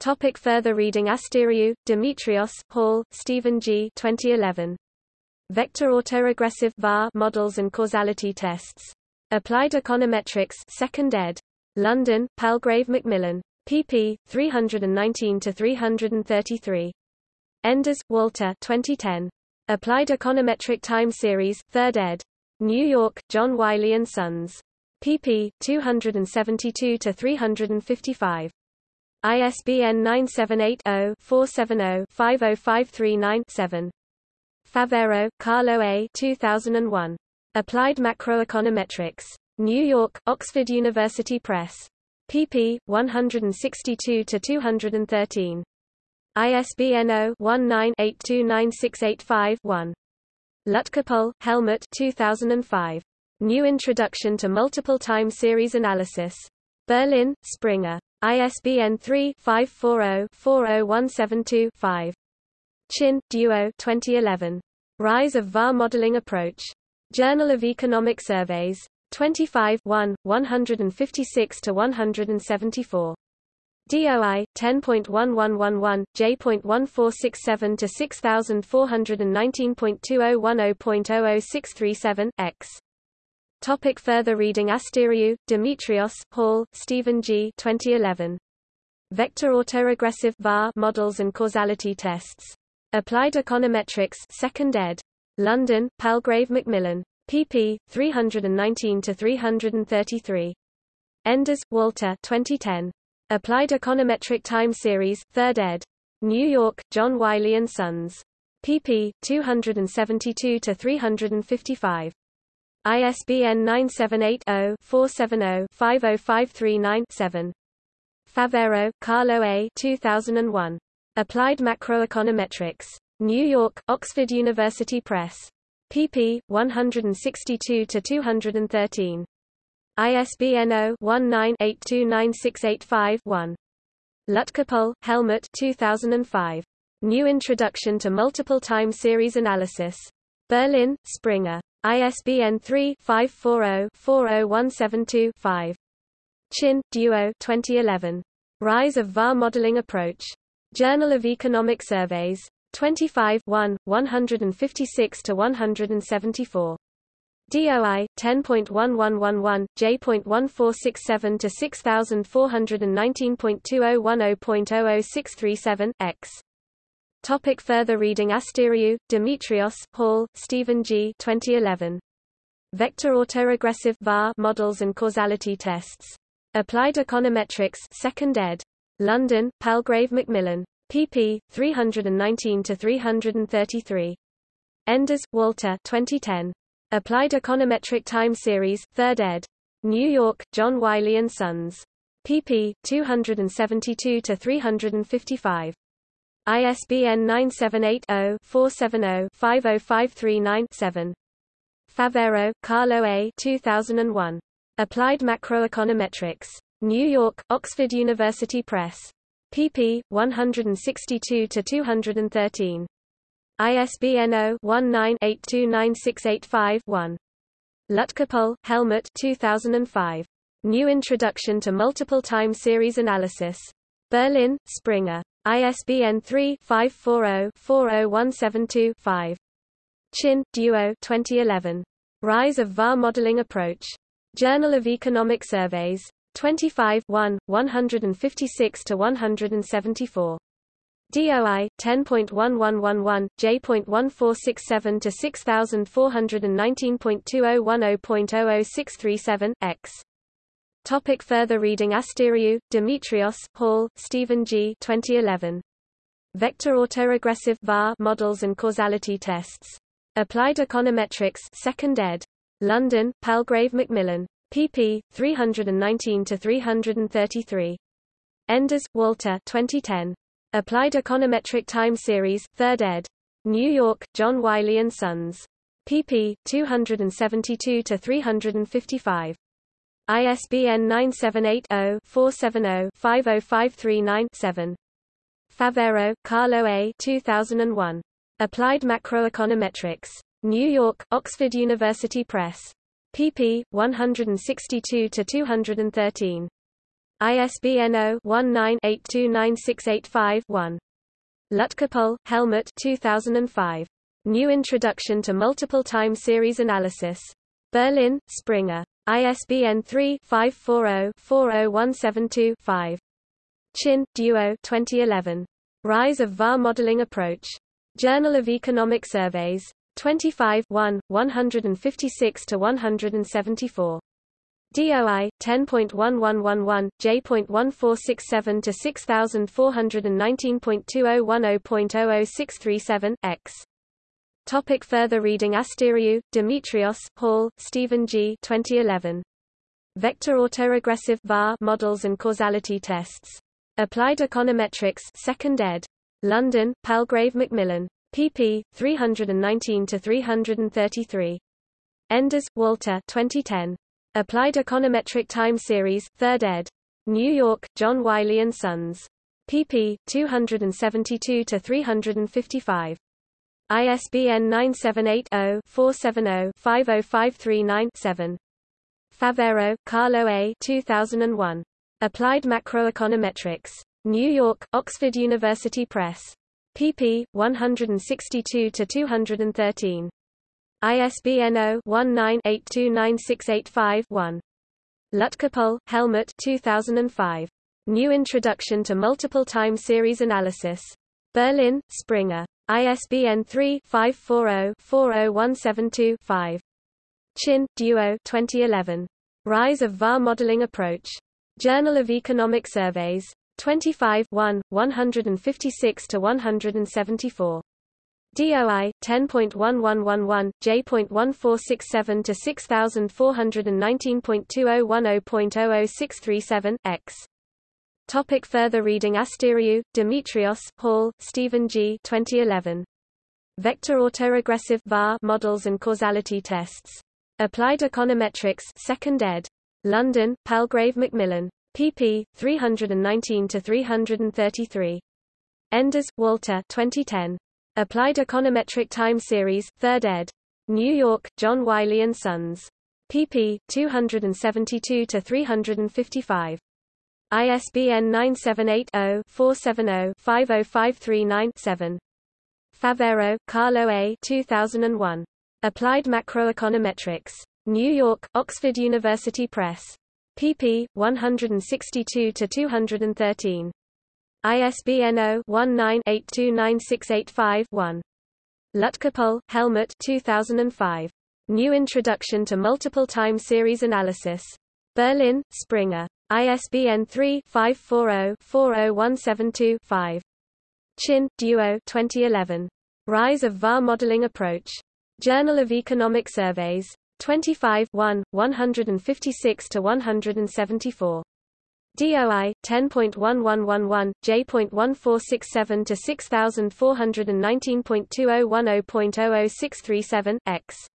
Topic further reading Asteriou, Demetrios, Hall, Stephen G. 2011. Vector autoregressive VAR models and causality tests. Applied Econometrics 2nd ed. London, Palgrave Macmillan. pp. 319-333. Enders, Walter 2010. Applied Econometric Time Series, 3rd ed. New York, John Wiley & Sons. pp. 272-355. ISBN 978-0-470-50539-7. Favero, Carlo A. 2001. Applied Macroeconometrics. New York, Oxford University Press. pp. 162-213. ISBN 0-19-829685-1. Lutkepohl, Helmut 2005. New Introduction to Multiple Time Series Analysis. Berlin, Springer. ISBN 3-540-40172-5. Qin, Duo 2011. Rise of VAR Modeling Approach. Journal of Economic Surveys. 25 1, 156-174. DOI 10.1111 J.1467 to 6419.2010.00637 X. Topic further reading Asteriou, Demetrios, Hall, Stephen G. 2011. Vector autoregressive VAR models and causality tests. Applied Econometrics 2nd ed. London, Palgrave Macmillan. pp. 319-333. Enders, Walter 2010. Applied Econometric Time Series, 3rd ed. New York, John Wiley & Sons. pp. 272-355. ISBN 978-0-470-50539-7. Favero, Carlo A. 2001. Applied Macroeconometrics. New York, Oxford University Press. pp. 162-213. ISBN 0-19-829685-1. Lutkepohl, Helmut 2005. New Introduction to Multiple Time Series Analysis. Berlin, Springer. ISBN 3-540-40172-5. Qin, Duo 2011. Rise of VAR Modeling Approach. Journal of Economic Surveys. 25 1, 156-174. DOI 10.1111 J.1467 to 6419.2010.00637 X. Topic further reading Asteriou, Demetrios, Hall, Stephen G. 2011. Vector autoregressive VAR models and causality tests. Applied Econometrics 2nd ed. London, Palgrave Macmillan. pp. 319-333. Enders, Walter 2010. Applied Econometric Time Series, 3rd ed. New York, John Wiley & Sons. pp. 272-355. ISBN 978-0-470-50539-7. Favero, Carlo A. 2001. Applied Macroeconometrics. New York, Oxford University Press. pp. 162-213. ISBN 0-19-829685-1. Lutkepohl, Helmut 2005. New Introduction to Multiple Time Series Analysis. Berlin, Springer. ISBN 3-540-40172-5. Qin, Duo 2011. Rise of VAR Modeling Approach. Journal of Economic Surveys. 25 1, 156-174. DOI 10.1111 J.1467 to 6419.2010.00637 X. Topic further reading Asteriou, Demetrios, Hall, Stephen G. 2011. Vector autoregressive VAR models and causality tests. Applied Econometrics 2nd ed. London, Palgrave Macmillan. pp. 319-333. Enders, Walter 2010. Applied Econometric Time Series, 3rd ed. New York, John Wiley & Sons. pp. 272-355. ISBN 978-0-470-50539-7. Favero, Carlo A. 2001. Applied Macroeconometrics. New York, Oxford University Press. pp. 162-213. ISBN 0-19-829685-1. Lutkepohl, Helmut 2005. New Introduction to Multiple Time Series Analysis. Berlin, Springer. ISBN 3-540-40172-5. Qin, Duo 2011. Rise of VAR Modeling Approach. Journal of Economic Surveys. 25 1, 156-174. DOI 10.1111 J.1467 to 6419.2010.00637 X. Topic further reading Asteriou, Demetrios, Hall, Stephen G. 2011. Vector autoregressive VAR models and causality tests. Applied Econometrics, 2nd ed. London, Palgrave Macmillan. pp. 319 to 333. Enders, Walter. 2010. Applied Econometric Time Series, 3rd ed. New York, John Wiley & Sons. pp. 272 to 355. ISBN 978-0-470-50539-7. Favero, Carlo A. 2001. Applied Macroeconometrics. New York, Oxford University Press. pp. 162 to 213. ISBN 0-19-829685-1. Lutkepohl, Helmut 2005. New Introduction to Multiple Time Series Analysis. Berlin, Springer. ISBN 3-540-40172-5. Qin, Duo 2011. Rise of VAR Modeling Approach. Journal of Economic Surveys. 25 1, 156-174. DOI 10.1111 J.1467 to 6419.2010.00637 X. Topic further reading Asteriou, Demetrios, Hall, Stephen G. 2011. Vector autoregressive VAR models and causality tests. Applied Econometrics 2nd ed. London, Palgrave Macmillan. pp. 319 to 333. Enders, Walter. 2010. Applied Econometric Time Series, 3rd ed. New York, John Wiley & Sons. pp. 272 to 355. ISBN 978-0-470-50539-7. Favero, Carlo A. 2001. Applied Macroeconometrics. New York, Oxford University Press. pp. 162 to 213. ISBN 0-19-829685-1. Lutkepohl, Helmut 2005. New Introduction to Multiple Time Series Analysis. Berlin, Springer. ISBN 3-540-40172-5. Qin, Duo 2011. Rise of VAR Modeling Approach. Journal of Economic Surveys. 25 1, 156-174. DOI 10.1111 J.1467 to 6419.2010.00637 X.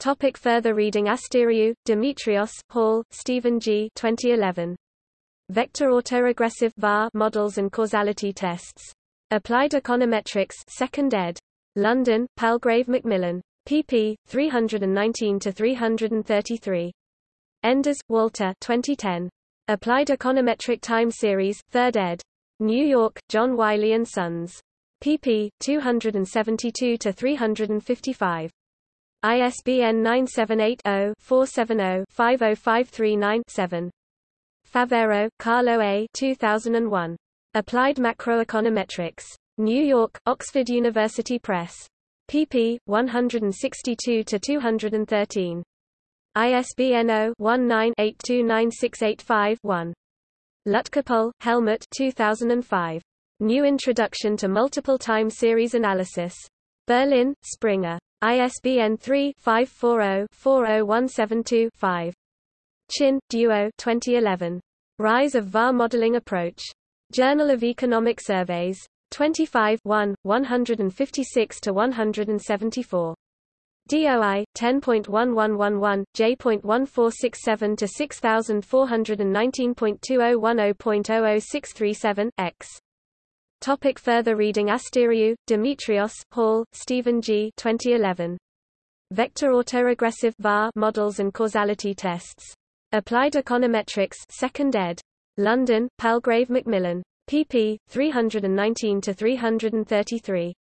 Topic further reading Asteriou, Demetrios, Hall, Stephen G. 2011. Vector autoregressive VAR models and causality tests. Applied Econometrics 2nd ed. London, Palgrave Macmillan. pp. 319 to 333. Enders, Walter. 2010. Applied Econometric Time Series, 3rd ed. New York, John Wiley & Sons. pp. 272 to 355. ISBN 978 0 470 50539 7. Favero, Carlo A. 2001. Applied Macroeconometrics. New York, Oxford University Press. pp. 162 to 213. ISBN 0-19-829685-1. Lutkepohl, Helmut 2005. New Introduction to Multiple Time Series Analysis. Berlin, Springer. ISBN 3-540-40172-5. Qin, Duo 2011. Rise of VAR Modeling Approach. Journal of Economic Surveys. 25 1, 156-174. DOI 10.1111 J.1467 to 6419.2010.00637 X. Topic further reading Asteriou, Demetrios, Hall, Stephen G. 2011. Vector autoregressive VAR models and causality tests. Applied Econometrics 2nd ed. London, Palgrave Macmillan. pp. 319-333.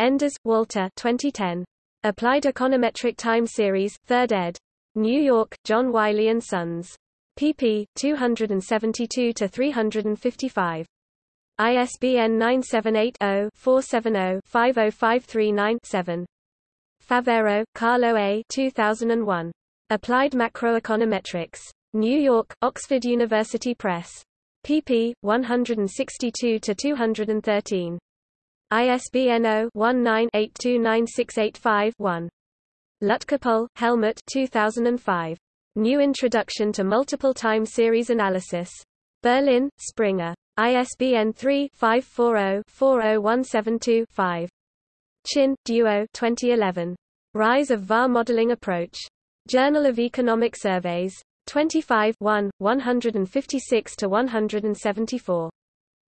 Enders, Walter 2010. Applied Econometric Time Series, 3rd ed. New York, John Wiley & Sons. pp. 272-355. ISBN 978-0-470-50539-7. Favero, Carlo A. 2001. Applied Macroeconometrics. New York, Oxford University Press. pp. 162-213. ISBN 0-19-829685-1. Lutkepohl, Helmut 2005. New Introduction to Multiple Time Series Analysis. Berlin, Springer. ISBN 3-540-40172-5. Qin, Duo 2011. Rise of VAR Modeling Approach. Journal of Economic Surveys. 25 1, 156-174.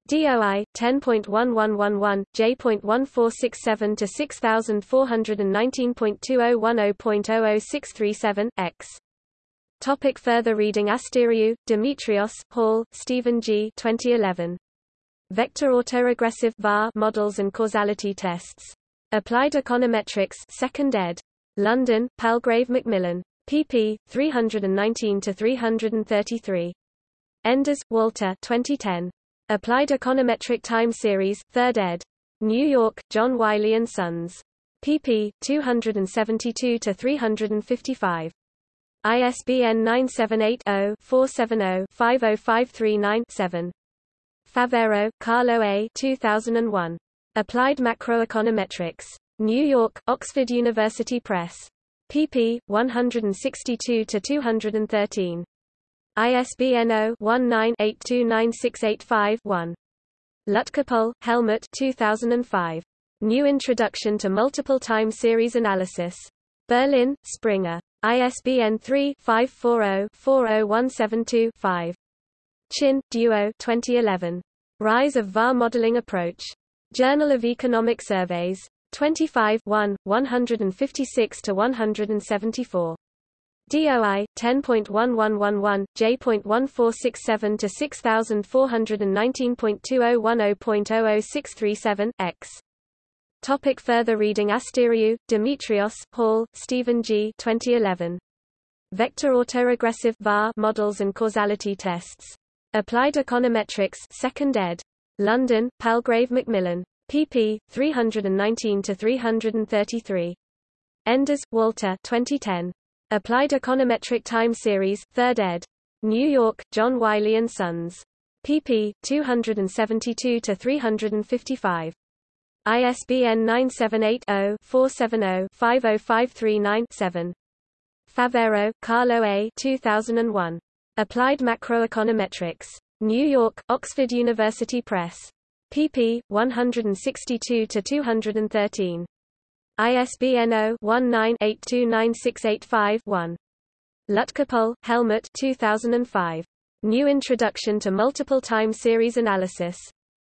DOI 10.1111 J.1467 to 6419.2010.00637 X. Topic further reading Asteriou, Demetrios, Hall, Stephen G. 2011. Vector autoregressive VAR models and causality tests. Applied Econometrics 2nd ed. London, Palgrave Macmillan pp. 319-333. Enders, Walter 2010. Applied Econometric Time Series, 3rd ed. New York, John Wiley & Sons. pp. 272-355. ISBN 978-0-470-50539-7. Favero, Carlo A. 2001. Applied Macroeconometrics. New York, Oxford University Press pp. 162-213. ISBN 0-19-829685-1. Lutkepohl, Helmut 2005. New Introduction to Multiple Time Series Analysis. Berlin, Springer. ISBN 3-540-40172-5. Qin, Duo 2011. Rise of VAR Modeling Approach. Journal of Economic Surveys. 25 1, 156-174. DOI 10.1111 J.1467 to 6419.2010.00637 X. Topic further reading Asteriou, Demetrios, Hall, Stephen G. 2011. Vector autoregressive VAR models and causality tests. Applied Econometrics 2nd ed. London, Palgrave Macmillan pp. 319-333. Enders, Walter 2010. Applied Econometric Time Series, 3rd ed. New York, John Wiley & Sons. pp. 272-355. ISBN 978-0-470-50539-7. Favero, Carlo A. 2001. Applied Macroeconometrics. New York, Oxford University Press pp. 162-213. ISBN 0-19-829685-1. Lutkepohl, Helmut 2005. New Introduction to Multiple Time Series Analysis.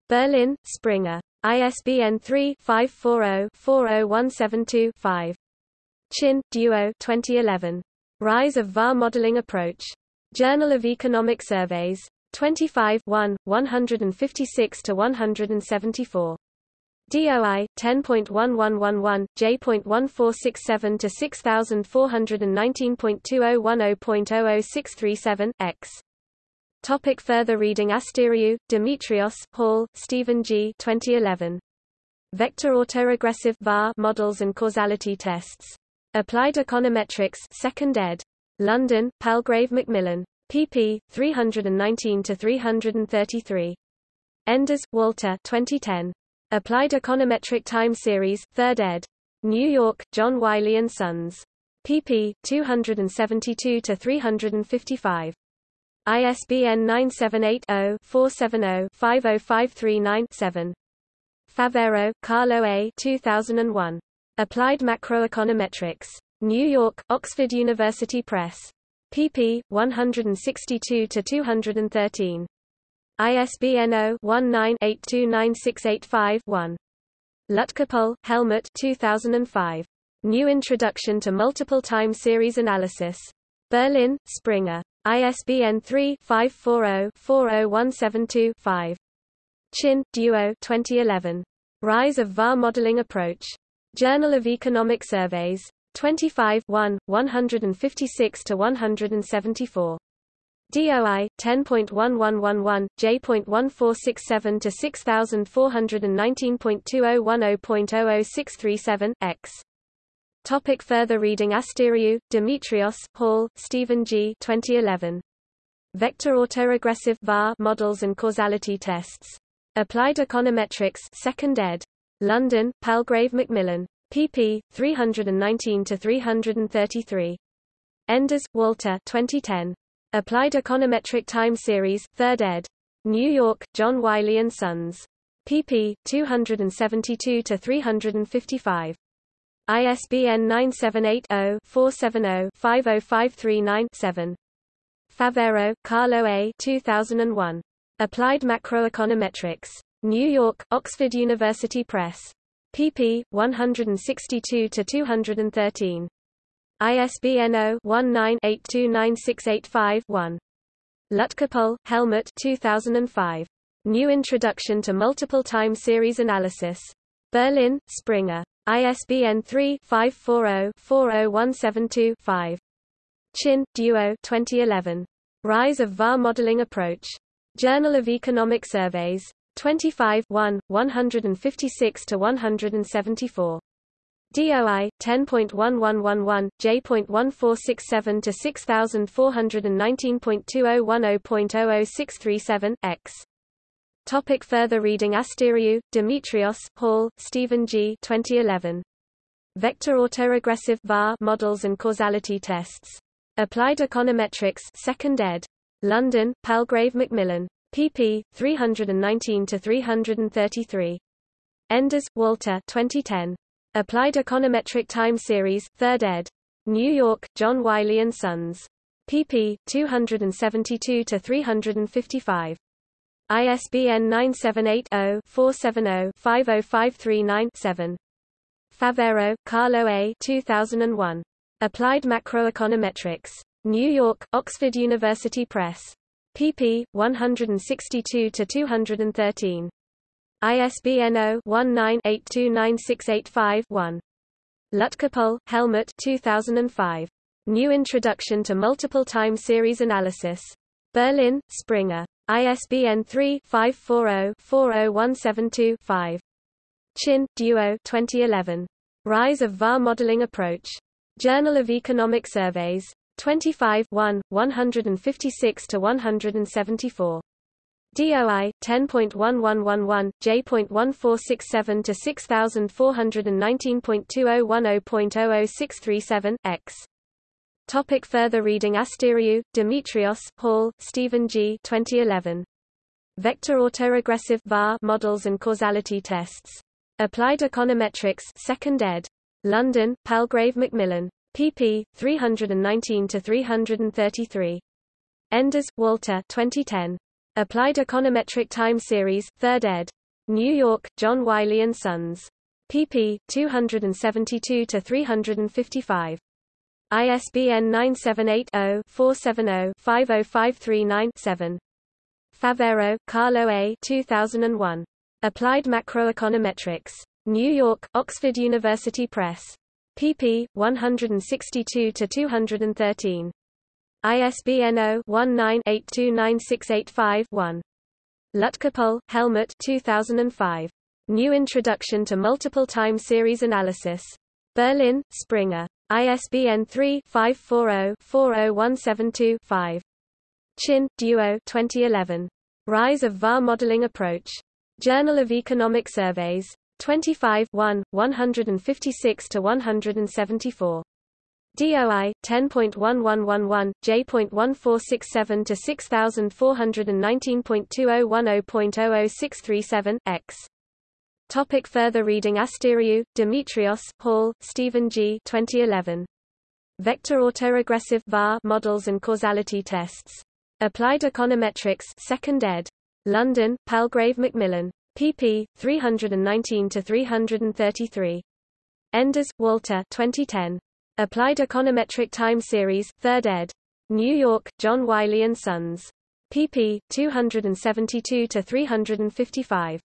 Berlin, Springer. ISBN 3-540-40172-5. Qin, Duo 2011. Rise of VAR Modeling Approach. Journal of Economic Surveys. 25 1, 156 to 174. DOI 10.1111 J.1467 to 6419.2010.00637 X. Topic further reading Asteriou, Demetrios, Hall, Stephen G. 2011. Vector autoregressive VAR models and causality tests. Applied Econometrics 2nd ed. London, Palgrave Macmillan pp. 319-333. Enders, Walter 2010. Applied Econometric Time Series, 3rd ed. New York, John Wiley & Sons. pp. 272-355. ISBN 978-0-470-50539-7. Favero, Carlo A. 2001. Applied Macroeconometrics. New York, Oxford University Press pp. 162-213. ISBN 0-19-829685-1. Lutkepohl, Helmut 2005. New Introduction to Multiple Time Series Analysis. Berlin, Springer. ISBN 3-540-40172-5. Qin, Duo 2011. Rise of VAR Modeling Approach. Journal of Economic Surveys. 25 1, 156-174. DOI 10.1111 J.1467 to 6419.2010.00637 X. Topic further reading Asteriou, Demetrios, Hall, Stephen G. 2011. Vector autoregressive VAR models and causality tests. Applied Econometrics, 2nd ed. London, Palgrave Macmillan. pp. 319 to 333. Enders, Walter. 2010. Applied Econometric Time Series, 3rd ed. New York, John Wiley & Sons. pp. 272-355. ISBN 978-0-470-50539-7. Favero, Carlo A. 2001. Applied Macroeconometrics. New York, Oxford University Press. pp. 162-213. ISBN 0-19-829685-1. Lutkepohl, Helmut 2005. New Introduction to Multiple Time Series Analysis. Berlin, Springer. ISBN 3-540-40172-5. Qin, Duo 2011. Rise of VAR Modeling Approach. Journal of Economic Surveys. 25 1, 156-174. DOI 10.1111 J.1467 to 6419.2010.00637 X. Topic further reading Asteriou, Demetrios, Hall, Stephen G. 2011. Vector autoregressive VAR models and causality tests. Applied Econometrics, 2nd ed. London, Palgrave Macmillan. pp. 319 to 333. Enders, Walter. 2010. Applied Econometric Time Series, 3rd ed. New York, John Wiley & Sons. pp. 272-355. ISBN 978-0-470-50539-7. Favero, Carlo A. 2001. Applied Macroeconometrics. New York, Oxford University Press. pp. 162-213. ISBN 0-19-829685-1. Lutkepohl, Helmut 2005. New Introduction to Multiple Time Series Analysis. Berlin, Springer. ISBN 3-540-40172-5. Qin, Duo 2011. Rise of VAR Modeling Approach. Journal of Economic Surveys. 25 1, 156-174. DOI 10.1111 J.1467 to 6419.2010.00637 X. Topic further reading Asteriou, Demetrios, Hall, Stephen G. 2011. Vector autoregressive VAR models and causality tests. Applied Econometrics 2nd ed. London, Palgrave Macmillan. pp. 319-333. Enders, Walter 2010. Applied Econometric Time Series, 3rd ed. New York, John Wiley & Sons. pp. 272-355. ISBN 978-0-470-50539-7. Favero, Carlo A. 2001. Applied Macroeconometrics. New York, Oxford University Press. pp. 162-213. ISBN 0-19-829685-1. Lutkepohl, Helmut 2005. New Introduction to Multiple Time Series Analysis. Berlin, Springer. ISBN 3-540-40172-5. Qin, Duo 2011. Rise of VAR Modeling Approach. Journal of Economic Surveys. 25 1, 156-174. DOI 10.1111 J.1467 to 6419.2010.00637 X. Topic further reading Asteriou, Demetrios, Hall, Stephen G. 2011. Vector autoregressive VAR models and causality tests. Applied Econometrics 2nd ed. London, Palgrave Macmillan. pp. 319-333. Enders, Walter 2010. Applied Econometric Time Series, 3rd ed. New York, John Wiley & Sons. pp. 272-355.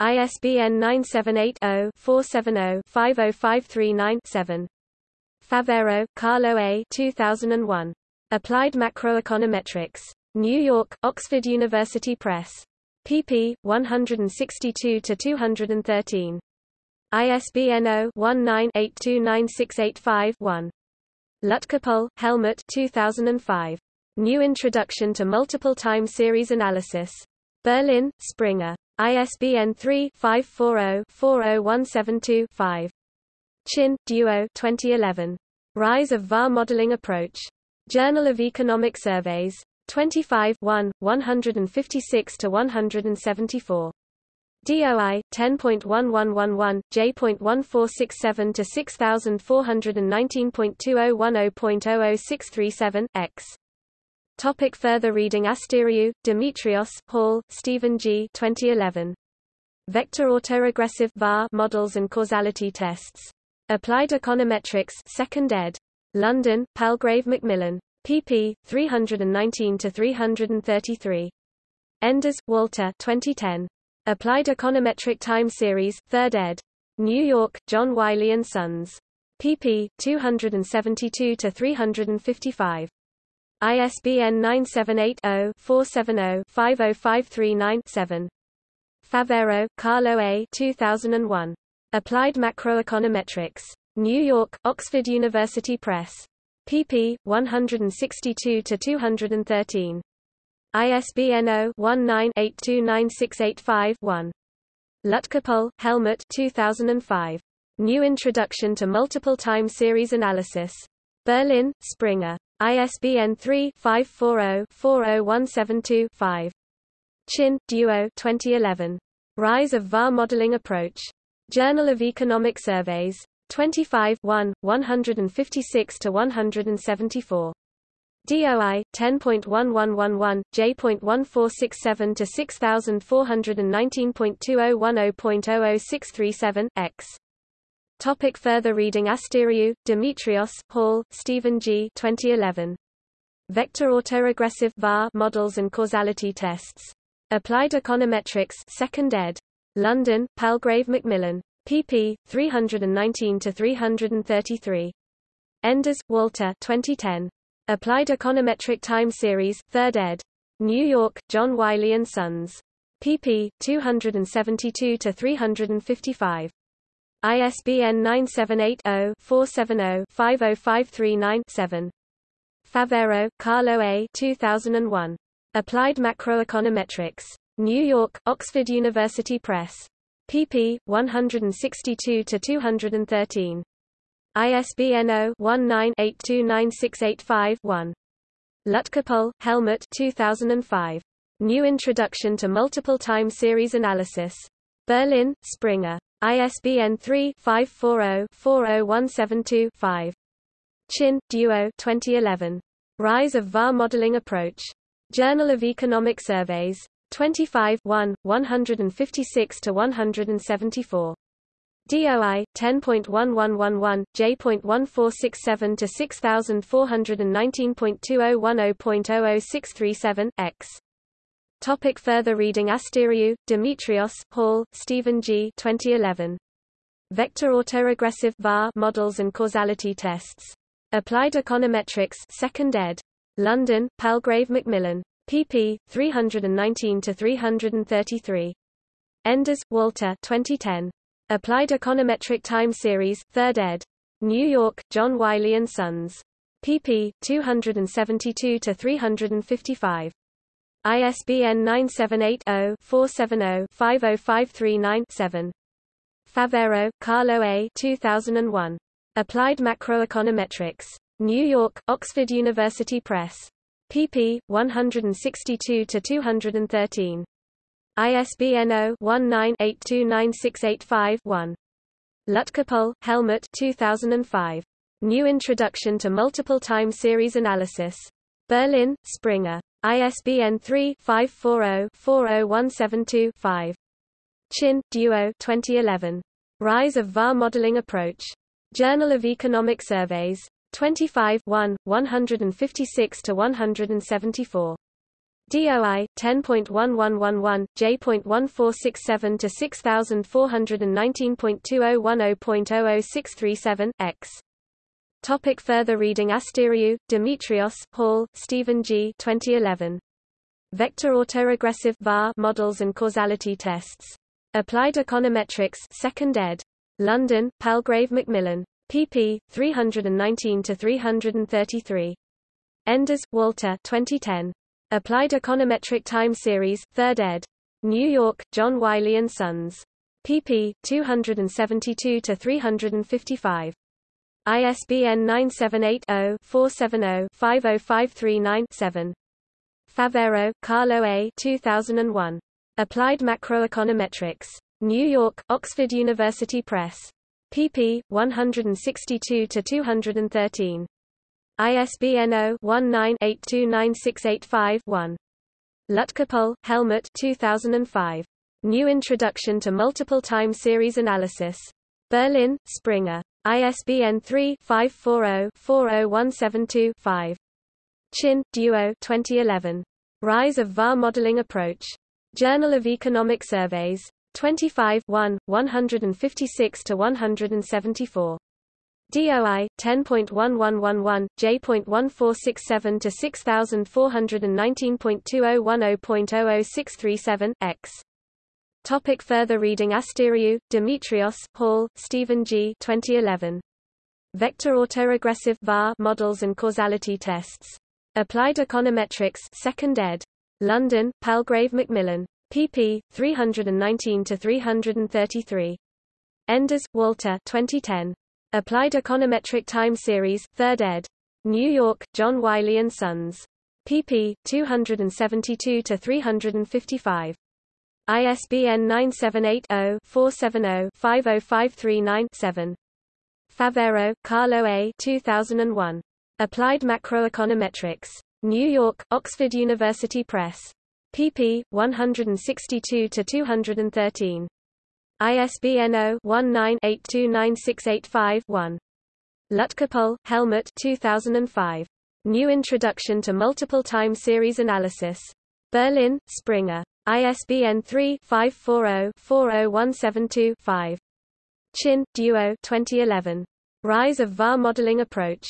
ISBN 978-0-470-50539-7. Favero, Carlo A. 2001. Applied Macroeconometrics. New York, Oxford University Press. pp. 162-213. ISBN 0-19-829685-1. Lutkepohl, Helmut 2005. New Introduction to Multiple Time Series Analysis. Berlin, Springer. ISBN 3-540-40172-5. Qin, Duo 2011. Rise of VAR Modeling Approach. Journal of Economic Surveys. 25 1, 156-174. DOI 10.1111 J.1467 to 6419.2010.00637 X. Topic further reading Asteriou, Demetrios, Hall, Stephen G. 2011. Vector autoregressive VAR models and causality tests. Applied Econometrics 2nd ed. London, Palgrave Macmillan. pp. 319-333. Enders, Walter 2010. Applied Econometric Time Series 3rd ed. New York, John Wiley & Sons. pp. 272-355. ISBN 978-0-470-50539-7. Favero, Carlo A. 2001. Applied Macroeconometrics. New York, Oxford University Press. pp. 162-213. ISBN 0-19-829685-1. Lutkepohl, Helmut 2005. New Introduction to Multiple Time Series Analysis. Berlin, Springer. ISBN 3-540-40172-5. Qin, Duo 2011. Rise of VAR Modeling Approach. Journal of Economic Surveys. 25 1, 156-174. DOI 10.1111 J.1467 to 6419.2010.00637 X. Topic further reading Asteriou, Demetrios, Hall, Stephen G. 2011. Vector autoregressive VAR models and causality tests. Applied Econometrics 2nd ed. London, Palgrave Macmillan. pp. 319-333. Enders, Walter 2010. Applied Econometric Time Series 3rd ed. New York, John Wiley & Sons. pp. 272-355. ISBN 978-0-470-50539-7. Favero, Carlo A. 2001. Applied Macroeconometrics. New York, Oxford University Press. pp. 162-213. ISBN 0-19-829685-1. Lutkepohl, Helmut 2005. New Introduction to Multiple Time Series Analysis. Berlin, Springer. ISBN 3-540-40172-5. Qin, Duo 2011. Rise of VAR Modeling Approach. Journal of Economic Surveys. 25 1, 156-174. DOI 10.1111 J.1467 to 6419.2010.00637 X. Topic further reading Asteriou, Demetrios, Hall, Stephen G. 2011. Vector autoregressive VAR models and causality tests. Applied Econometrics 2nd ed. London, Palgrave Macmillan. pp. 319-333. Enders, Walter 2010. Applied Econometric Time Series 3rd ed. New York, John Wiley & Sons. pp. 272-355. ISBN 978-0-470-50539-7. Favero, Carlo A. 2001. Applied Macroeconometrics. New York, Oxford University Press. pp. 162-213. ISBN 0-19-829685-1. Lutkepohl, Helmut 2005. New Introduction to Multiple Time Series Analysis. Berlin, Springer. ISBN 3-540-40172-5. Qin, Duo 2011. Rise of VAR Modeling Approach. Journal of Economic Surveys. 25 1, 156 to 174. DOI 10.1111 J.1467 to 6419.2010.00637 X. Topic further reading Asteriou, Demetrios, Hall, Stephen G. 2011. Vector autoregressive VAR models and causality tests. Applied Econometrics, 2nd ed. London, Palgrave Macmillan. pp. 319 to 333. Enders, Walter. 2010. Applied Econometric Time Series, 3rd ed. New York, John Wiley and Sons. pp. 272 to 355. ISBN 978-0-470-50539-7. Favero, Carlo A. 2001. Applied Macroeconometrics. New York, Oxford University Press. pp. 162 to 213. ISBN 0-19-829685-1. Lutkepohl, Helmut 2005. New Introduction to Multiple Time Series Analysis. Berlin, Springer. ISBN 3-540-40172-5. Qin, Duo 2011. Rise of VAR Modeling Approach. Journal of Economic Surveys. 25 1, 156 to 174. DOI 10.1111 J.1467 to 6419.2010.00637 X. Topic further reading Asteriou, Demetrios, Hall, Stephen G. 2011. Vector autoregressive VAR models and causality tests. Applied Econometrics 2nd ed. London, Palgrave Macmillan. pp. 319 to 333. Enders, Walter. 2010. Applied Econometric Time Series, 3rd ed. New York, John Wiley Sons. pp. 272 to 355. ISBN 978-0-470-50539-7. Favero, Carlo A. 2001. Applied Macroeconometrics. New York, Oxford University Press. pp. 162 to 213. ISBN 0-19-829685-1. Lutkepohl, Helmut 2005. New Introduction to Multiple Time Series Analysis. Berlin, Springer. ISBN 3-540-40172-5. Qin, Duo 2011. Rise of VAR Modeling Approach.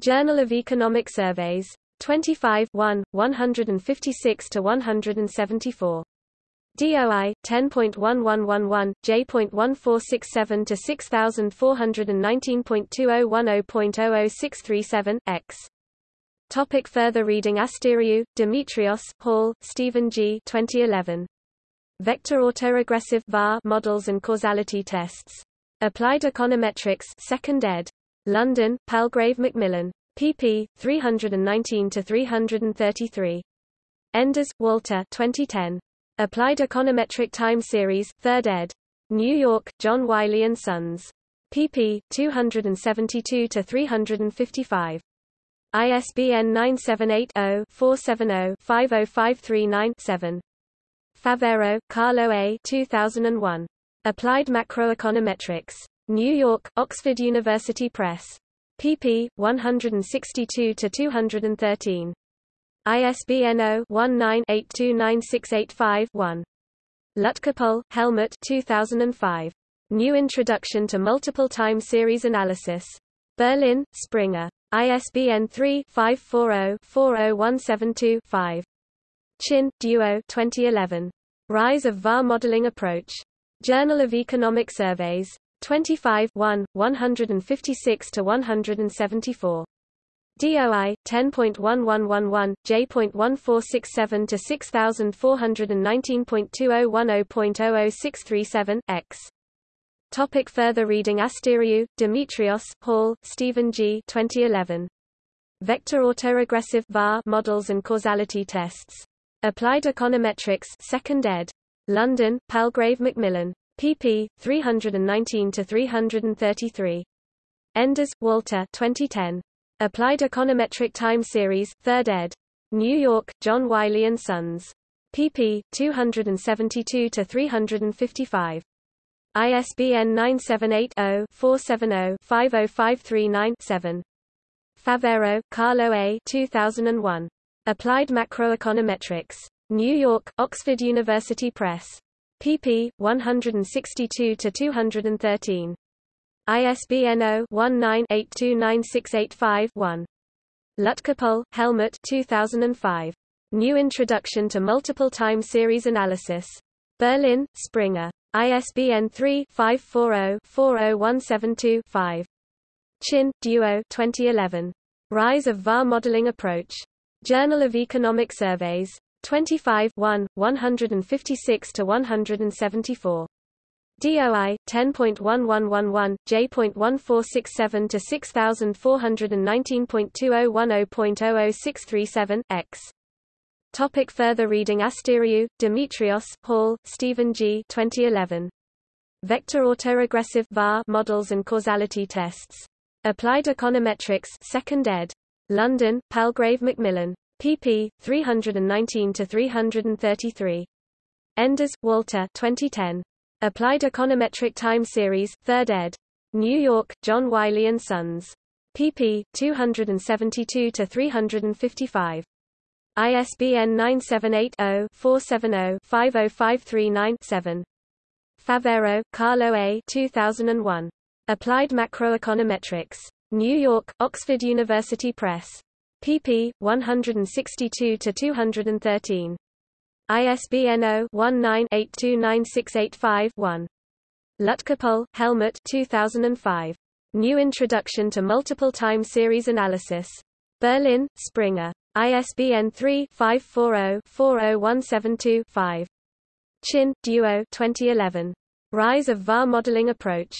Journal of Economic Surveys. 25 1, 156 to 174. DOI 10.1111 J.1467 to 6419.2010.00637 X. Topic further reading Asteriou, Demetrios, Hall, Stephen G. 2011. Vector autoregressive VAR models and causality tests. Applied Econometrics 2nd ed. London, Palgrave Macmillan. pp. 319 to 333. Enders, Walter. 2010. Applied Econometric Time Series, 3rd ed. New York, John Wiley Sons. pp. 272 to 355. ISBN 978-0-470-50539-7. Favero, Carlo A. 2001. Applied Macroeconometrics. New York, Oxford University Press. pp. 162 to 213. ISBN 0-19-829685-1. Lutkepohl, Helmut 2005. New Introduction to Multiple Time Series Analysis. Berlin, Springer. ISBN 3-540-40172-5. Qin, Duo 2011. Rise of VAR Modeling Approach. Journal of Economic Surveys. 25 1, 156 to 174. DOI 10.1111 J.1467 to 6419.2010.00637 X. Topic further reading Asteriou, Demetrios, Hall, Stephen G. 2011. Vector autoregressive VAR models and causality tests. Applied Econometrics 2nd ed. London, Palgrave Macmillan. pp. 319 to 333. Enders, Walter. 2010. Applied Econometric Time Series, 3rd ed. New York, John Wiley and Sons. pp. 272 to 355. ISBN 978 0 470 50539 7. Favero, Carlo A. 2001. Applied Macroeconometrics. New York, Oxford University Press. pp. 162-213. ISBN 0-19-829685-1. Lutkepohl, Helmut 2005. New Introduction to Multiple Time Series Analysis. Berlin, Springer. ISBN 3-540-40172-5. Qin, Duo 2011. Rise of VAR Modeling Approach. Journal of Economic Surveys. 25 1, 156-174. DOI 10.1111 J.1467 to 6419.2010.006337 X. Topic further reading Asteriou, Demetrios, Hall, Stephen G. 2011. Vector autoregressive VAR models and causality tests. Applied Econometrics, 2nd ed. London, Palgrave Macmillan pp. 319-333. Enders, Walter 2010. Applied Econometric Time Series, 3rd ed. New York, John Wiley & Sons. pp. 272-355. ISBN 978-0-470-50539-7. Favero, Carlo A. 2001. Applied Macroeconometrics. New York, Oxford University Press pp. 162-213. ISBN 0-19-829685-1. Lutkepohl, Helmut 2005. New Introduction to Multiple Time Series Analysis. Berlin, Springer. ISBN 3-540-40172-5. Qin, Duo 2011. Rise of VAR Modeling Approach.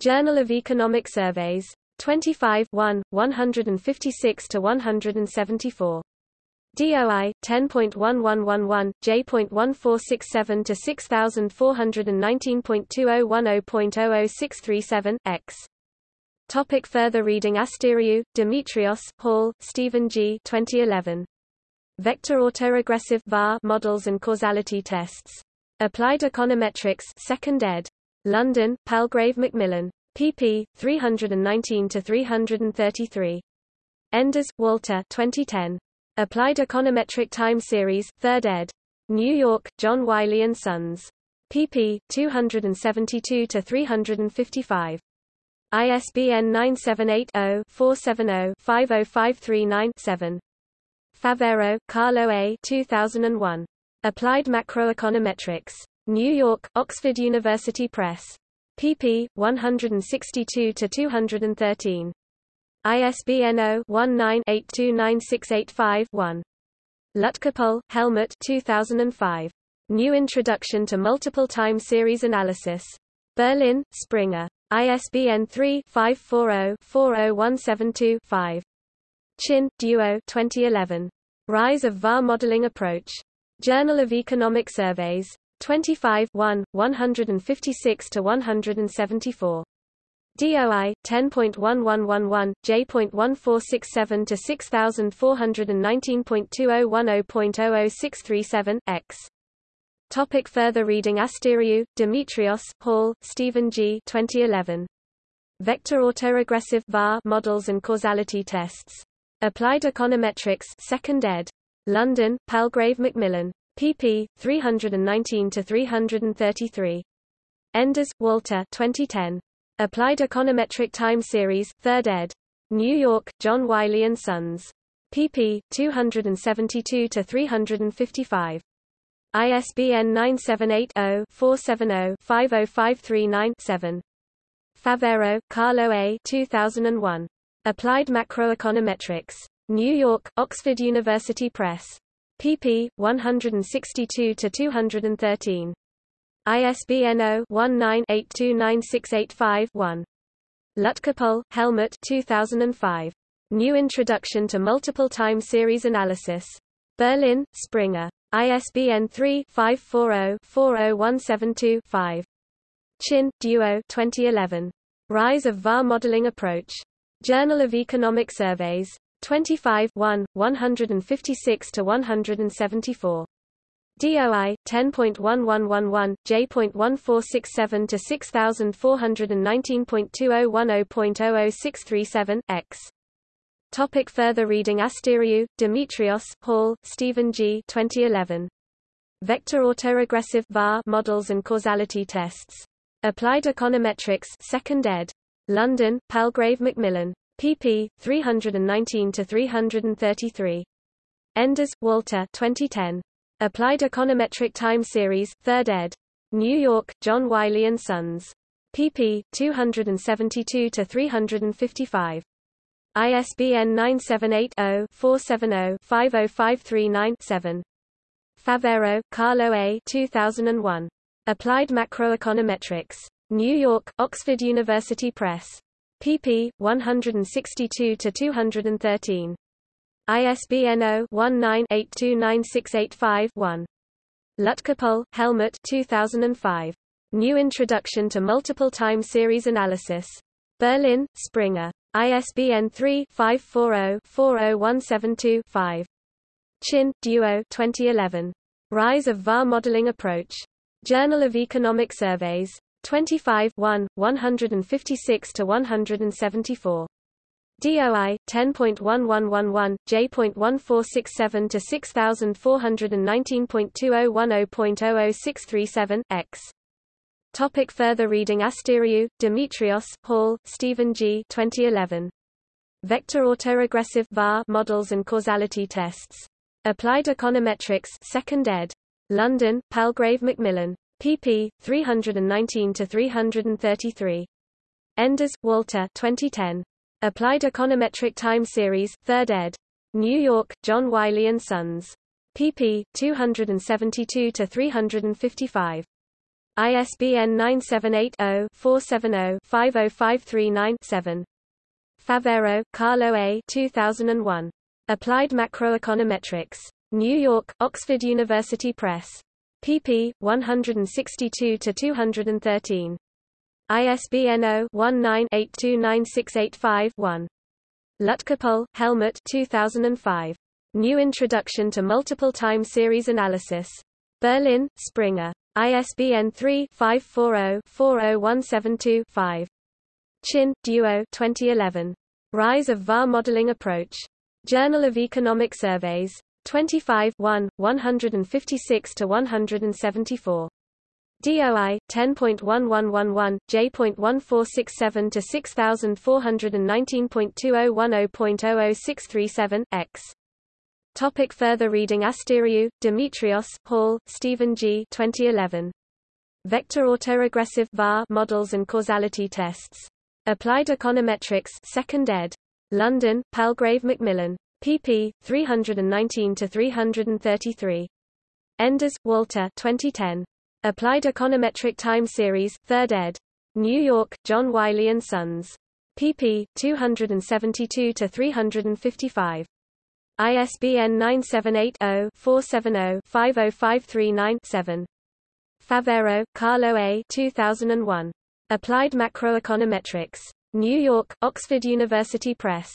Journal of Economic Surveys. 25 1, 156 to 174. DOI 10.1111 J.1467 to 6419.2010.006337 X. Topic further reading Asteriou, Demetrios, Hall, Stephen G. 2011. Vector autoregressive VAR models and causality tests. Applied Econometrics 2nd ed. London, Palgrave Macmillan pp. 319-333. Enders, Walter 2010. Applied Econometric Time Series, 3rd ed. New York, John Wiley & Sons. pp. 272-355. ISBN 978-0-470-50539-7. Favero, Carlo A. 2001. Applied Macroeconometrics. New York, Oxford University Press pp. 162-213. ISBN 0-19-829685-1. Lutkepohl, Helmut 2005. New Introduction to Multiple Time Series Analysis. Berlin, Springer. ISBN 3-540-40172-5. Qin, Duo 2011. Rise of VAR Modeling Approach. Journal of Economic Surveys. 25 1, 156 to 174. DOI 10.1111 J.1467 to 6419.2010.006337 X. Topic further reading Asteriou, Demetrios, Hall, Stephen G. 2011. Vector autoregressive VAR models and causality tests. Applied Econometrics 2nd ed. London, Palgrave Macmillan pp. 319-333. Enders, Walter 2010. Applied Econometric Time Series, 3rd ed. New York, John Wiley & Sons. pp. 272-355. ISBN 978-0-470-50539-7. Favero, Carlo A. 2001. Applied Macroeconometrics. New York, Oxford University Press pp. 162-213. ISBN 0-19-829685-1. Lutkepohl, Helmut 2005. New Introduction to Multiple Time Series Analysis. Berlin, Springer. ISBN 3-540-40172-5. Qin, Duo 2011. Rise of VAR Modeling Approach. Journal of Economic Surveys. 25 1, 156 to 174. DOI 10.1111 J.1467 to 6419.2010.00637 X. Topic further reading Asteriou, Demetrios, Hall, Stephen G. 2011. Vector autoregressive VAR models and causality tests. Applied Econometrics 2nd ed. London, Palgrave Macmillan. pp. 319-333. Enders, Walter 2010. Applied Econometric Time Series, 3rd ed. New York, John Wiley & Sons. pp. 272-355. ISBN 978-0-470-50539-7. Favero, Carlo A. 2001. Applied Macroeconometrics. New York, Oxford University Press. pp. 162-213. ISBN 0-19-829685-1. Lutkepohl, Helmut 2005. New Introduction to Multiple Time Series Analysis. Berlin, Springer. ISBN 3-540-40172-5. Qin, Duo 2011. Rise of VAR Modeling Approach. Journal of Economic Surveys. 25 1, 156-174. DOI 10.1111 J.1467 to 6419.2010.00637 X Topic further reading Asteriou, Demetrios, Hall, Stephen G. 2011. Vector autoregressive VAR models and causality tests. Applied Econometrics 2nd ed. London, Palgrave Macmillan. pp. 319-333. Enders, Walter 2010. Applied Econometric Time Series, 3rd ed. New York, John Wiley & Sons. pp. 272-355. ISBN 978-0-470-50539-7. Favero, Carlo A. 2001. Applied Macroeconometrics. New York, Oxford University Press. pp. 162-213. ISBN 0-19-829685-1. Lutkepohl, Helmut 2005. New Introduction to Multiple Time Series Analysis. Berlin, Springer. ISBN 3-540-40172-5. Qin, Duo 2011. Rise of VAR Modeling Approach. Journal of Economic Surveys. 25 1, 156-174. DOI 10.1111 J.1467 to 6419.2010.00637 X. Topic further reading Asteriou, Demetrios, Hall, Stephen G. 2011. Vector autoregressive VAR models and causality tests. Applied Econometrics 2nd ed. London, Palgrave Macmillan. pp. 319-333. Enders, Walter 2010. Applied Econometric Time Series, 3rd ed. New York, John Wiley & Sons. pp. 272-355. ISBN 978-0-470-50539-7. Favero, Carlo A. 2001. Applied Macroeconometrics. New York, Oxford University Press.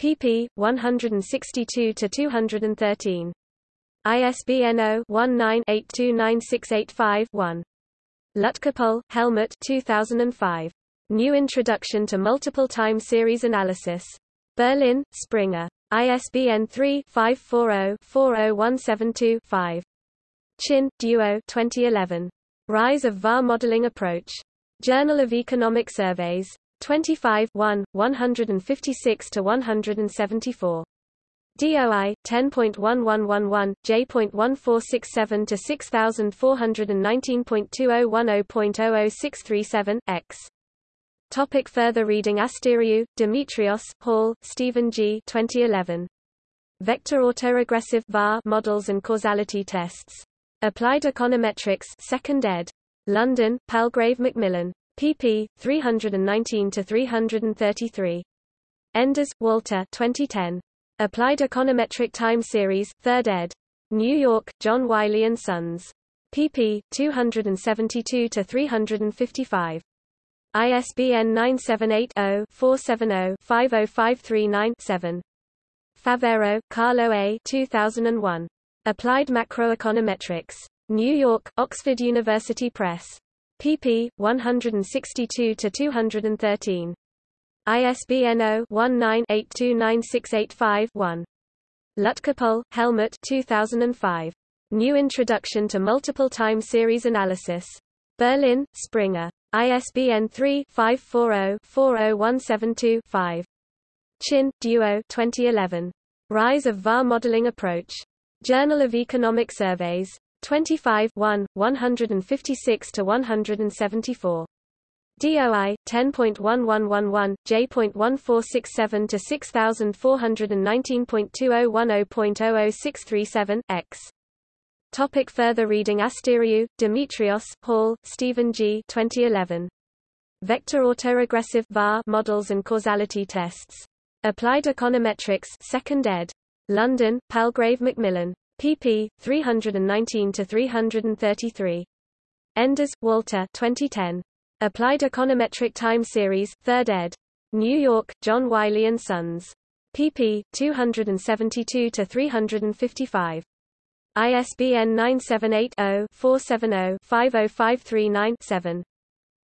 pp. 162-213. ISBN 0-19-829685-1. Lutkepohl, Helmut 2005. New Introduction to Multiple Time Series Analysis. Berlin, Springer. ISBN 3-540-40172-5. Qin, Duo 2011. Rise of VAR Modeling Approach. Journal of Economic Surveys. 25 1, 156-174. DOI 10.1111 J.1467 to 6419.2010.00637 X. Topic further reading Asteriou, Demetrios, Hall, Stephen G. 2011. Vector autoregressive VAR models and causality tests. Applied Econometrics 2nd ed. London, Palgrave Macmillan. pp. 319-333. Enders, Walter 2010. Applied Econometric Time Series, 3rd ed. New York, John Wiley & Sons. pp. 272-355. ISBN 978-0-470-50539-7. Favero, Carlo A. 2001. Applied Macroeconometrics. New York, Oxford University Press. pp. 162-213. ISBN 0-19-829685-1. Lutkepohl, Helmut 2005. New Introduction to Multiple Time Series Analysis. Berlin, Springer. ISBN 3-540-40172-5. Qin, Duo 2011. Rise of VAR Modeling Approach. Journal of Economic Surveys. 25 1, 156-174. DOI 10.1111 J.1467 to 6419.2010.00637 X. Topic further reading Asteriou, Demetrios, Hall, Stephen G. 2011. Vector autoregressive VAR models and causality tests. Applied Econometrics, 2nd ed. London, Palgrave Macmillan. pp. 319 to 333. Enders, Walter. 2010. Applied Econometric Time Series, 3rd ed. New York, John Wiley & Sons. pp. 272 to 355. ISBN 978-0-470-50539-7.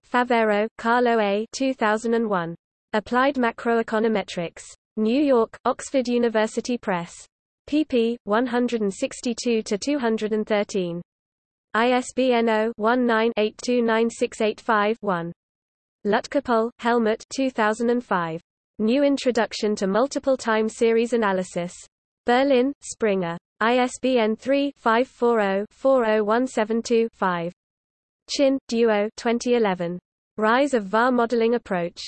Favero, Carlo A. 2001. Applied Macroeconometrics. New York, Oxford University Press. pp. 162 to 213. ISBN 0-19-829685-1. Lutkepohl, Helmut 2005. New Introduction to Multiple Time Series Analysis. Berlin, Springer. ISBN 3-540-40172-5. Qin, Duo 2011. Rise of VAR Modeling Approach.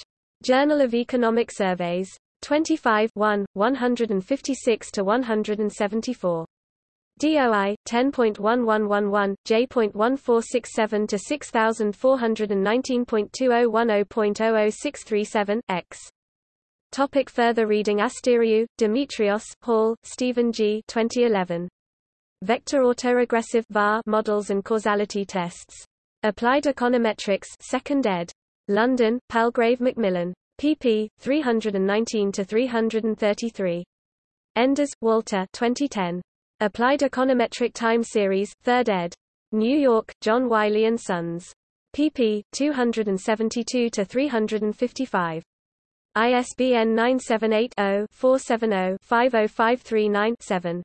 Journal of Economic Surveys. 25 1, 156-174. DOI 10.1111 J.1467 to 6419.2010.00637 X. Topic further reading Asteriou, Demetrios, Hall, Stephen G. 2011. Vector autoregressive VAR models and causality tests. Applied Econometrics, 2nd ed. London, Palgrave Macmillan. pp. 319 to 333. Enders, Walter. 2010. Applied Econometric Time Series, 3rd ed. New York, John Wiley & Sons. pp. 272 to 355. ISBN 978-0-470-50539-7.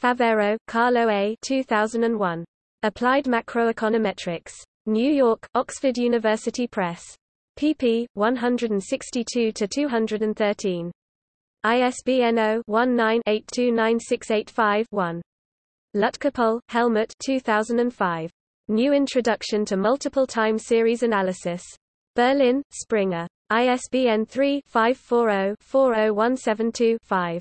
Favero, Carlo A. 2001. Applied Macroeconometrics. New York, Oxford University Press. pp. 162 to 213. ISBN 0-19-829685-1. Lutkepohl, Helmut 2005. New Introduction to Multiple Time Series Analysis. Berlin, Springer. ISBN 3-540-40172-5.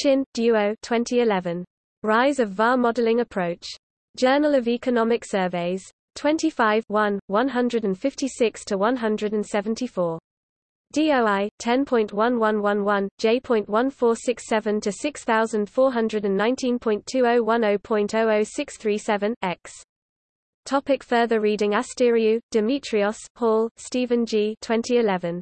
Qin, Duo 2011. Rise of VAR Modeling Approach. Journal of Economic Surveys. 25 1, 156-174. DOI 10.1111 J.1467 to 6419.2010.00637 X. Topic further reading Asteriou, Demetrios, Hall, Stephen G. 2011.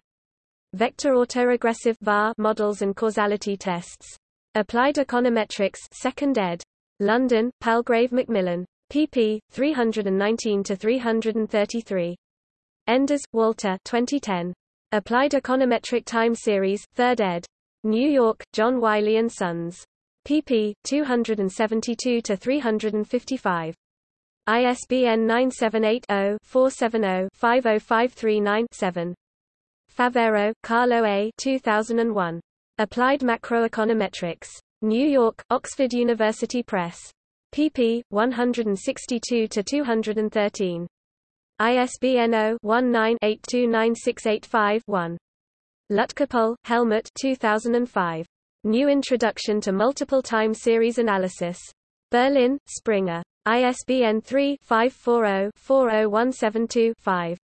Vector autoregressive VAR models and causality tests. Applied Econometrics 2nd ed. London, Palgrave Macmillan. pp. 319 to 333. Enders, Walter. 2010. Applied Econometric Time Series, 3rd ed. New York, John Wiley & Sons. pp. 272 to 355. ISBN 978 0 470 50539 7. Favero, Carlo A. 2001. Applied Macroeconometrics. New York, Oxford University Press. pp. 162 to 213. ISBN 0-19-829685-1. Lutkepohl, Helmut 2005. New Introduction to Multiple Time Series Analysis. Berlin, Springer. ISBN 3-540-40172-5.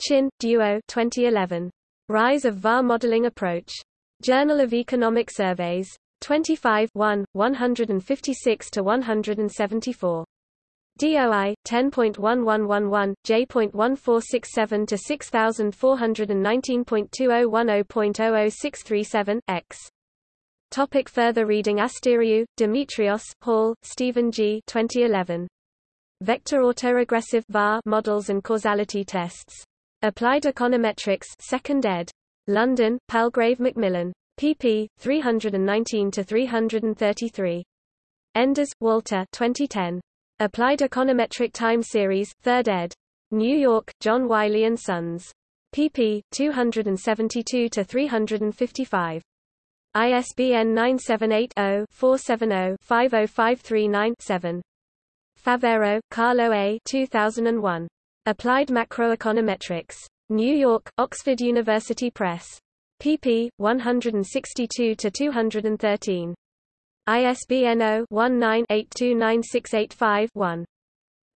Qin, Duo 2011. Rise of VAR Modeling Approach. Journal of Economic Surveys. 25 1, 156-174. DOI 10.1111 J.1467 to 6419.2010.00637 X. Topic further reading Asteriou, Demetrios, Hall, Stephen G. 2011. Vector autoregressive VAR models and causality tests. Applied Econometrics 2nd ed. London, Palgrave Macmillan. pp. 319-333. Enders, Walter 2010. Applied Econometric Time Series, 3rd ed. New York, John Wiley & Sons. pp. 272-355. ISBN 978-0-470-50539-7. Favero, Carlo A. 2001. Applied Macroeconometrics. New York, Oxford University Press. pp. 162-213. ISBN 0-19-829685-1.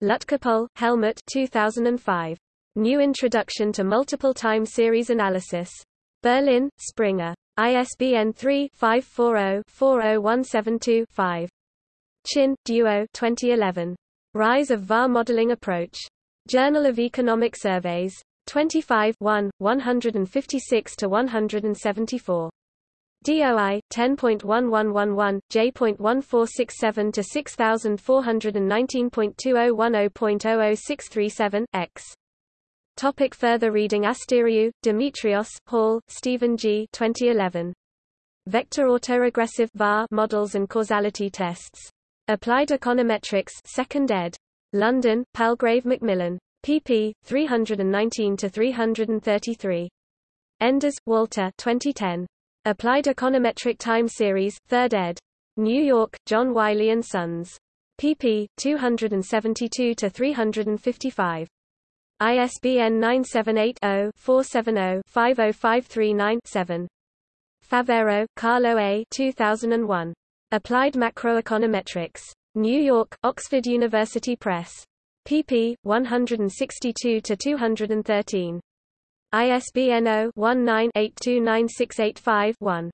Lutkepohl, Helmut 2005. New Introduction to Multiple Time Series Analysis. Berlin, Springer. ISBN 3-540-40172-5. Qin, Duo 2011. Rise of VAR Modeling Approach. Journal of Economic Surveys. 25 1, 156-174. DOI 10.1111 J.1467 to 6419.2010.00637 X. Topic further reading Asteriou, Demetrios, Hall, Stephen G. 2011. Vector autoregressive VAR models and causality tests. Applied Econometrics 2nd ed. London, Palgrave Macmillan pp. 319-333. Enders, Walter 2010. Applied Econometric Time Series, 3rd ed. New York, John Wiley & Sons. pp. 272-355. ISBN 978-0-470-50539-7. Favero, Carlo A. 2001. Applied Macroeconometrics. New York, Oxford University Press pp. 162-213. ISBN 0-19-829685-1.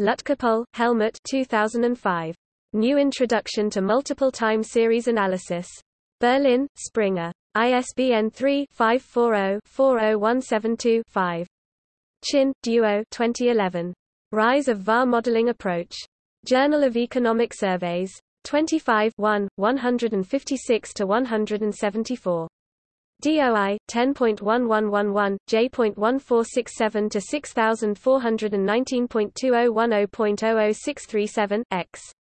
Lutkepohl, Helmut 2005. New Introduction to Multiple Time Series Analysis. Berlin, Springer. ISBN 3-540-40172-5. Qin, Duo 2011. Rise of VAR Modeling Approach. Journal of Economic Surveys. 25 1, 156-174. DOI 10.1111 J.1467 to 6419.2010.00637 X.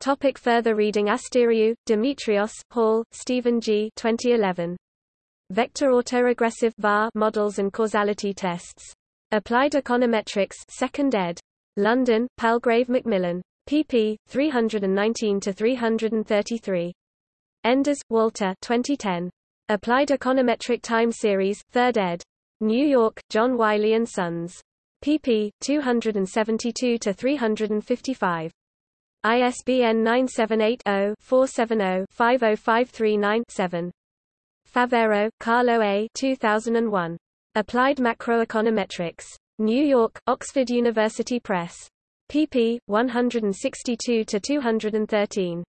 Topic further reading Asteriou, Demetrios, Hall, Stephen G. 2011. Vector autoregressive VAR models and causality tests. Applied Econometrics 2nd ed. London, Palgrave Macmillan pp. 319-333. Enders, Walter 2010. Applied Econometric Time Series, 3rd ed. New York, John Wiley & Sons. pp. 272-355. ISBN 978-0-470-50539-7. Favero, Carlo A. 2001. Applied Macroeconometrics. New York, Oxford University Press pp. 162-213.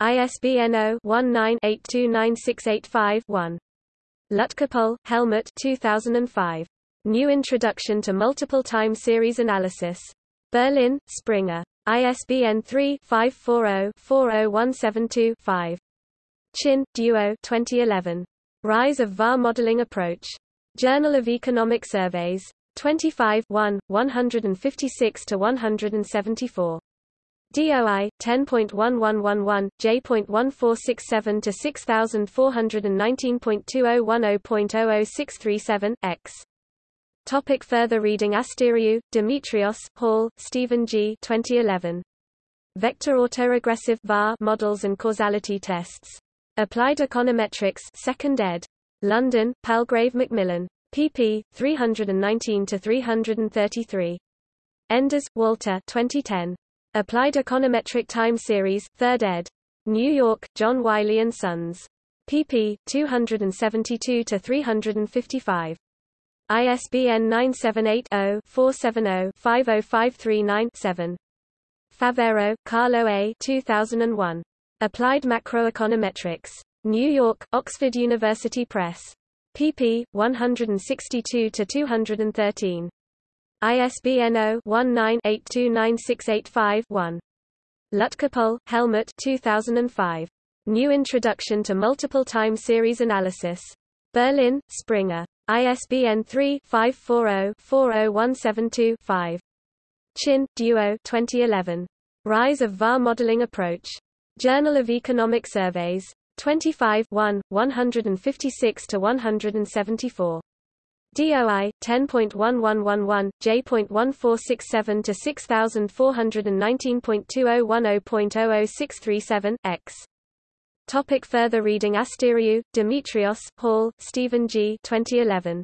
ISBN 0-19-829685-1. Lutkepohl, Helmut 2005. New Introduction to Multiple Time Series Analysis. Berlin, Springer. ISBN 3-540-40172-5. Qin, Duo 2011. Rise of VAR Modeling Approach. Journal of Economic Surveys. 25 1, 156 to 174. DOI 10.1111 J.1467 to 6419.2010.00637 X. Topic further reading Asteriou, Demetrios, Hall, Stephen G. 2011. Vector autoregressive VAR models and causality tests. Applied Econometrics 2nd ed. London, Palgrave Macmillan pp. 319-333. Enders, Walter 2010. Applied Econometric Time Series, 3rd ed. New York, John Wiley & Sons. pp. 272-355. ISBN 978-0-470-50539-7. Favero, Carlo A. 2001. Applied Macroeconometrics. New York, Oxford University Press pp. 162-213. ISBN 0-19-829685-1. Lutkepohl, Helmut 2005. New Introduction to Multiple Time Series Analysis. Berlin, Springer. ISBN 3-540-40172-5. Qin, Duo 2011. Rise of VAR Modeling Approach. Journal of Economic Surveys. 25 1, 156-174. DOI 10.1111 J.1467 to 6419.2010.00637 X. Topic further reading Asteriou, Demetrios, Hall, Stephen G. 2011.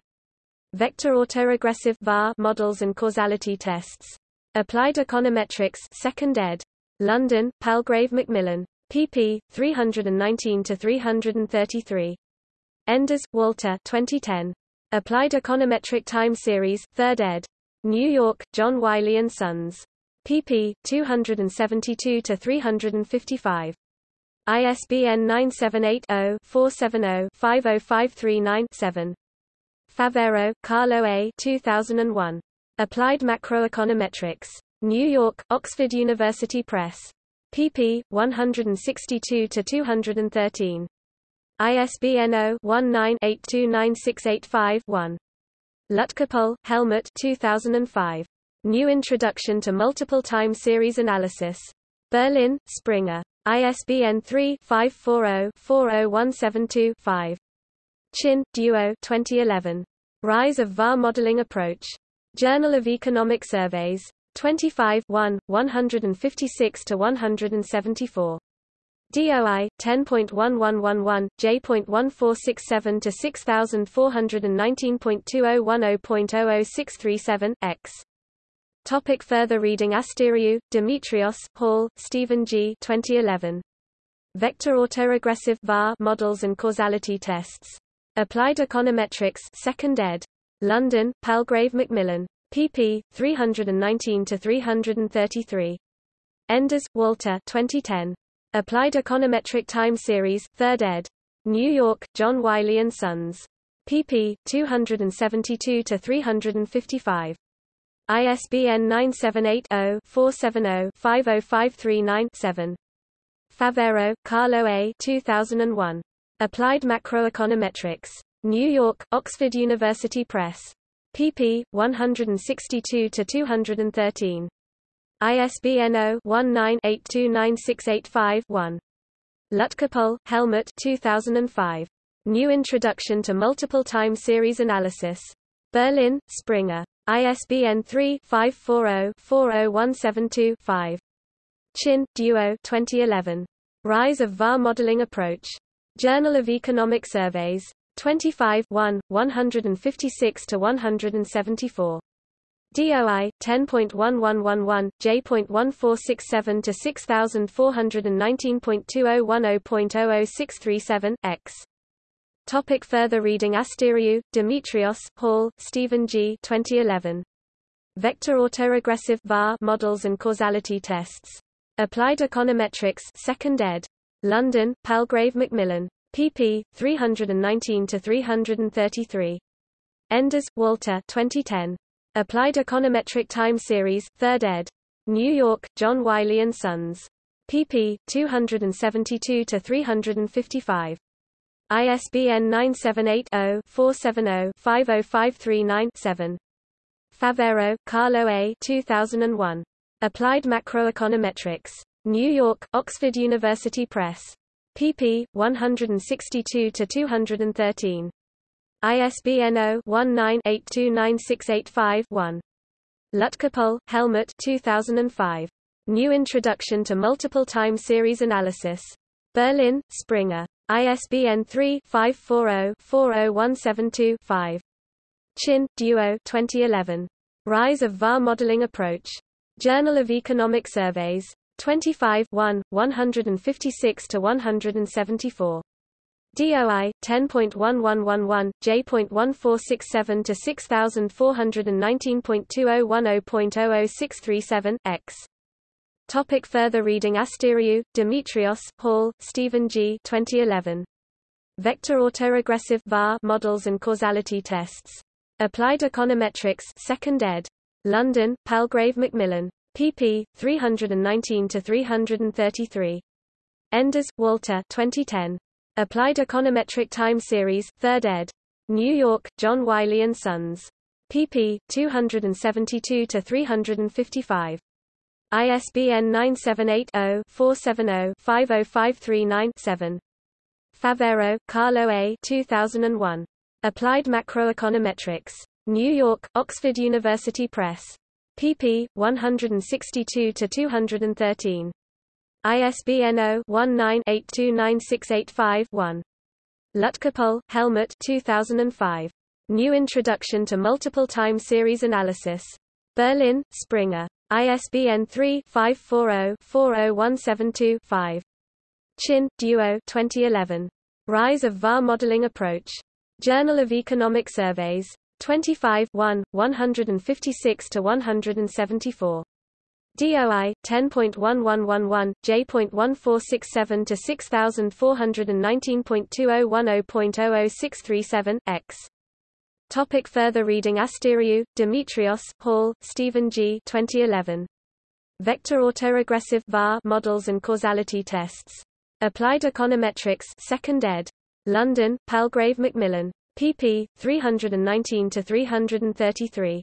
Vector autoregressive VAR models and causality tests. Applied Econometrics, 2nd ed. London, Palgrave Macmillan. pp. 319 to 333. Enders, Walter. 2010. Applied Econometric Time Series, 3rd ed. New York, John Wiley & Sons. pp. 272-355. ISBN 978-0-470-50539-7. Favero, Carlo A. 2001. Applied Macroeconometrics. New York, Oxford University Press. pp. 162-213. ISBN 0-19-829685-1. Lutkepohl, Helmut 2005. New Introduction to Multiple Time Series Analysis. Berlin, Springer. ISBN 3-540-40172-5. Qin, Duo 2011. Rise of VAR Modeling Approach. Journal of Economic Surveys. 25 1, 156-174. DOI 10.1111 J.1467 to 6419.2010.00637 X. Topic further reading Asteriou, Demetrios, Hall, Stephen G. 2011. Vector autoregressive VAR models and causality tests. Applied Econometrics, 2nd ed. London, Palgrave Macmillan. pp. 319 to 333. Enders, Walter. 2010. Applied Econometric Time Series, 3rd ed. New York, John Wiley & Sons. pp. 272-355. ISBN 978-0-470-50539-7. Favero, Carlo A. 2001. Applied Macroeconometrics. New York, Oxford University Press. pp. 162-213. ISBN 0-19-829685-1. Lutkepohl, Helmut 2005. New Introduction to Multiple Time Series Analysis. Berlin, Springer. ISBN 3-540-40172-5. Qin, Duo 2011. Rise of VAR Modeling Approach. Journal of Economic Surveys. 25 1, 156-174. DOI 10.1111 J.1467 to 6419.2010.00637 X. Topic further reading Asteriou, Demetrios, Hall, Stephen G. 2011. Vector autoregressive VAR models and causality tests. Applied Econometrics 2nd ed. London, Palgrave Macmillan. pp. 319-333. Enders, Walter 2010. Applied Econometric Time Series, 3rd ed. New York, John Wiley & Sons. pp. 272-355. ISBN 978-0-470-50539-7. Favero, Carlo A. 2001. Applied Macroeconometrics. New York, Oxford University Press. pp. 162-213. ISBN 0-19-829685-1. Lutkepohl, Helmut 2005. New Introduction to Multiple Time Series Analysis. Berlin, Springer. ISBN 3-540-40172-5. Qin, Duo 2011. Rise of VAR Modeling Approach. Journal of Economic Surveys. 25 1, 156-174. DOI 10.1111 J.1467 to 6419.2010.00637 X. Topic further reading Asteriou, Demetrios, Hall, Stephen G. 2011. Vector autoregressive VAR models and causality tests. Applied Econometrics 2nd ed. London, Palgrave Macmillan. pp. 319-333. Enders, Walter 2010. Applied Econometric Time Series, 3rd ed. New York, John Wiley & Sons. pp. 272-355. ISBN 978-0-470-50539-7. Favero, Carlo A. 2001. Applied Macroeconometrics. New York, Oxford University Press. pp. 162-213. ISBN 0-19-829685-1. Lutkepohl, Helmut 2005. New Introduction to Multiple Time Series Analysis. Berlin, Springer. ISBN 3-540-40172-5. Qin, Duo 2011. Rise of VAR Modeling Approach. Journal of Economic Surveys. 25 1, 156-174. DOI 10.1111 J.1467 to 6419.2010.00637 X. Topic further reading Asteriou, Demetrios, Hall, Stephen G. 2011. Vector autoregressive VAR models and causality tests. Applied Econometrics 2nd ed. London, Palgrave Macmillan. pp. 319-333.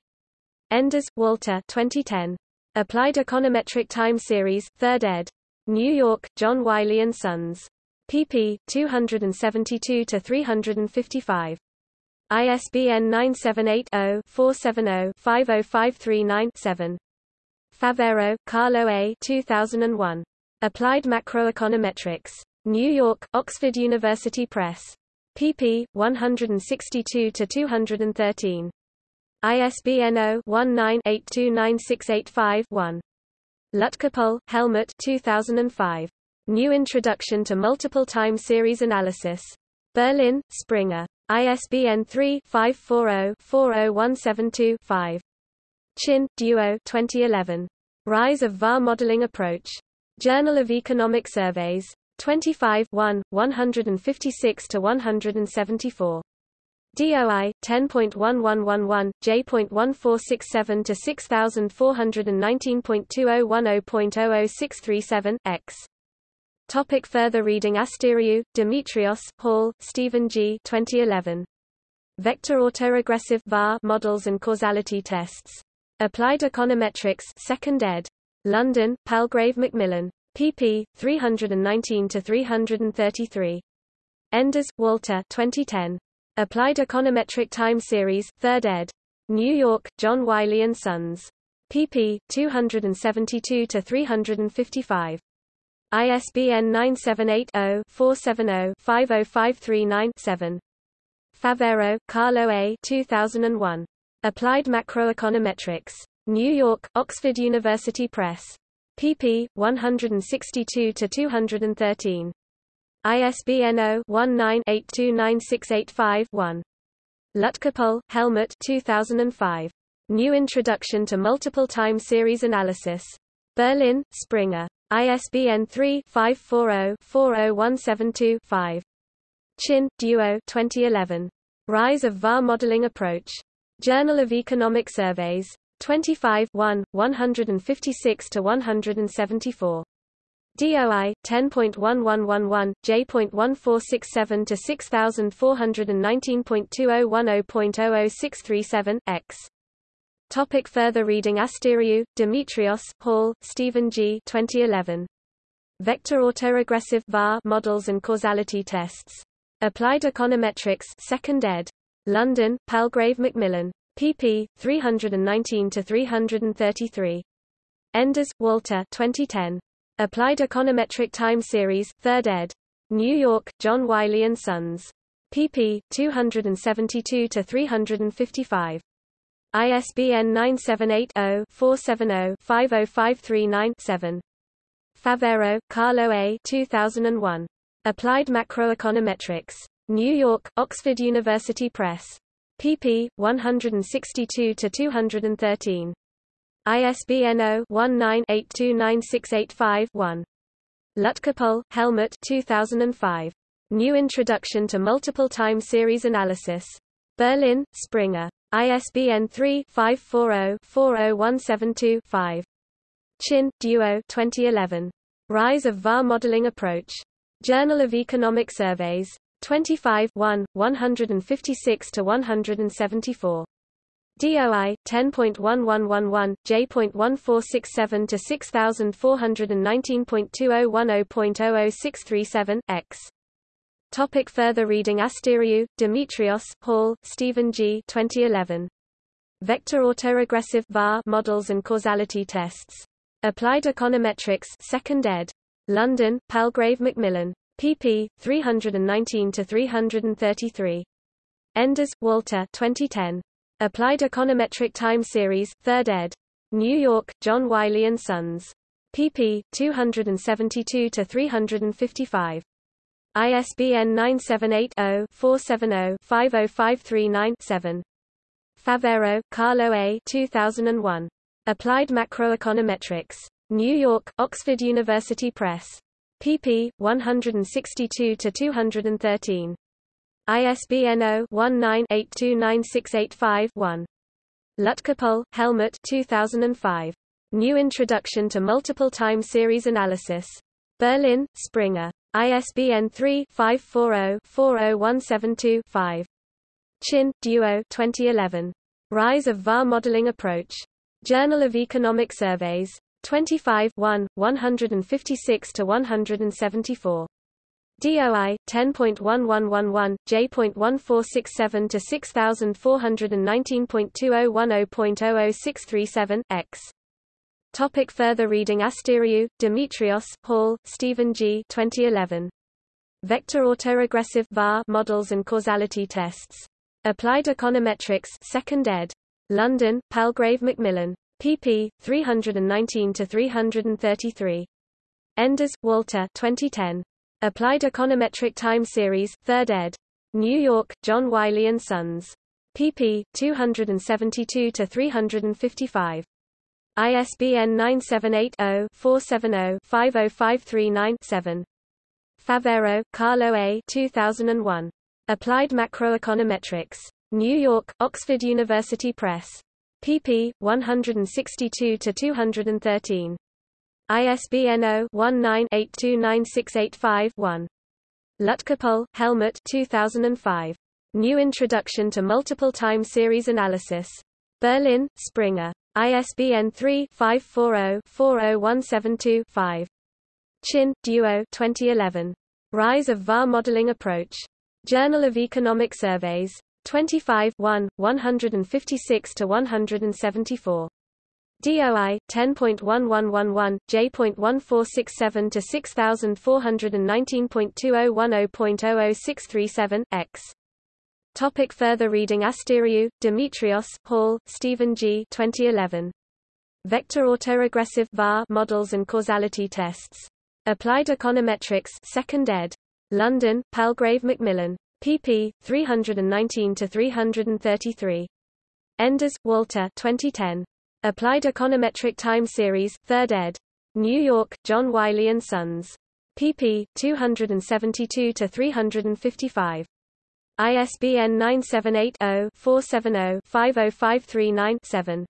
Enders, Walter 2010. Applied Econometric Time Series 3rd ed. New York, John Wiley & Sons. pp. 272-355. ISBN 978-0-470-50539-7. Favero, Carlo A. 2001. Applied Macroeconometrics. New York, Oxford University Press. pp. 162-213. ISBN 0-19-829685-1. Lutkepohl, Helmut 2005. New Introduction to Multiple Time Series Analysis. Berlin, Springer. ISBN 3-540-40172-5. Qin, Duo 2011. Rise of VAR Modeling Approach. Journal of Economic Surveys. 25 1, 156-174. DOI 10.1111 J.1467 to 6419.2010.00637 X. Topic further reading Asteriou, Demetrios, Hall, Stephen G. 2011. Vector autoregressive VAR models and causality tests. Applied Econometrics 2nd ed. London, Palgrave Macmillan. pp. 319-333. Enders, Walter 2010. Applied Econometric Time Series 3rd ed. New York, John Wiley & Sons. pp. 272-355. ISBN 978-0-470-50539-7. Favero, Carlo A. 2001. Applied Macroeconometrics. New York, Oxford University Press. pp. 162-213. ISBN 0-19-829685-1. Lutkepohl, Helmut 2005. New Introduction to Multiple Time Series Analysis. Berlin, Springer. ISBN 3-540-40172-5. Qin, Duo 2011. Rise of VAR Modeling Approach. Journal of Economic Surveys. 25 1, 156-174. DOI 10.1111 J.1467 to 6419.2010.00637 X. Topic further reading Asteriou, Demetrios, Hall, Stephen G. 2011. Vector autoregressive VAR models and causality tests. Applied Econometrics 2nd ed. London, Palgrave Macmillan. pp. 319-333. Enders, Walter 2010. Applied Econometric Time Series 3rd ed. New York, John Wiley & Sons. pp. 272-355. ISBN 978-0-470-50539-7. Favero, Carlo A. 2001. Applied Macroeconometrics. New York, Oxford University Press. pp. 162-213. ISBN 0-19-829685-1. Lutkepohl, Helmut 2005. New Introduction to Multiple Time Series Analysis. Berlin, Springer. ISBN 3-540-40172-5. Qin, Duo 2011. Rise of VAR Modeling Approach. Journal of Economic Surveys. 25 1, 156 to 174. DOI 10.1111 J.1467 to 6419.2010.00637 X. Topic further reading Asteriou, Demetrios, Hall, Stephen G. 2011. Vector autoregressive VAR models and causality tests. Applied Econometrics, 2nd ed. London, Palgrave Macmillan. pp. 319 to 333. Enders, Walter. 2010. Applied Econometric Time Series, 3rd ed. New York, John Wiley and Sons. pp. 272 to 355. ISBN 978-0-470-50539-7. Favero, Carlo A. 2001. Applied Macroeconometrics. New York, Oxford University Press. pp. 162 to 213. ISBN 0-19-829685-1. Lutkepohl, Helmut 2005. New Introduction to Multiple Time Series Analysis. Berlin, Springer. ISBN 3-540-40172-5. Qin, Duo 2011. Rise of VAR Modeling Approach. Journal of Economic Surveys. 25 1, 156 to 174. DOI 10.1111 J.1467 to 6419.2010.00637 X. Topic further reading Asteriou, Demetrios, Hall, Stephen G. 2011. Vector autoregressive VAR models and causality tests. Applied Econometrics 2nd ed. London, Palgrave Macmillan. pp. 319 to 333. Enders, Walter. 2010. Applied Econometric Time Series, 3rd ed. New York, John Wiley Sons. pp. 272 to 355. ISBN 978 0 470 50539 7. Favero, Carlo A. 2001. Applied Macroeconometrics. New York, Oxford University Press. pp. 162 to 213. ISBN 0-19-829685-1. Lutkepohl, Helmut 2005. New Introduction to Multiple Time Series Analysis. Berlin, Springer. ISBN 3-540-40172-5. Qin, Duo 2011. Rise of VAR Modeling Approach. Journal of Economic Surveys. 25 1, 156 to 174. DOI 10.1111 J.1467 to 6419.2010.00637 X. Topic further reading Asteriou, Demetrios, Hall, Stephen G. 2011. Vector autoregressive VAR models and causality tests. Applied Econometrics 2nd ed. London, Palgrave Macmillan. pp. 319 to 333. Enders, Walter. 2010. Applied Econometric Time Series, 3rd ed. New York, John Wiley Sons. pp. 272 to 355. ISBN 978-0-470-50539-7.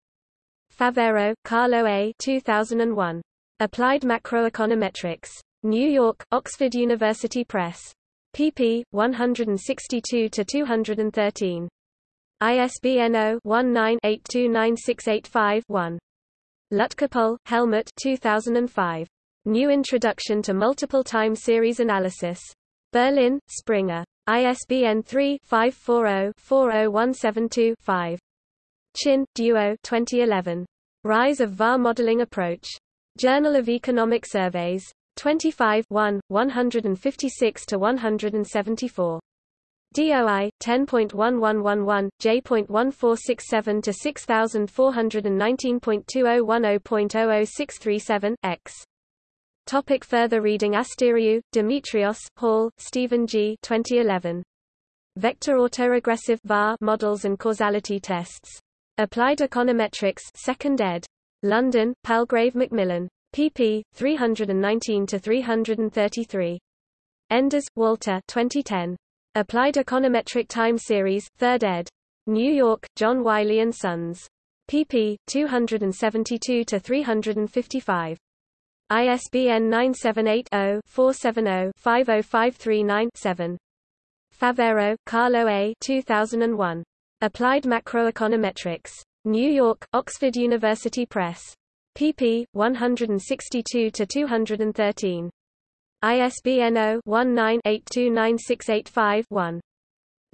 Favero, Carlo A. 2001. Applied Macroeconometrics. New York, Oxford University Press. pp. 162 to 213. ISBN 0-19-829685-1. Lutkepohl, Helmut 2005. New Introduction to Multiple Time Series Analysis. Berlin, Springer. ISBN 3-540-40172-5. Qin, Duo 2011. Rise of VAR Modeling Approach. Journal of Economic Surveys. 25 1, 156 to 174. DOI 10.1111 J.1467 to 6419.2010.00637 X. Topic further reading Asteriou, Demetrios, Hall, Stephen G. 2011. Vector autoregressive VAR models and causality tests. Applied Econometrics 2nd ed. London, Palgrave Macmillan. pp. 319 to 333. Enders, Walter. 2010. Applied Econometric Time Series, 3rd ed. New York, John Wiley and Sons. pp. 272 to 355. ISBN 978 0 470 50539 7. Favero, Carlo A. 2001. Applied Macroeconometrics. New York, Oxford University Press. pp. 162-213. ISBN 0-19-829685-1.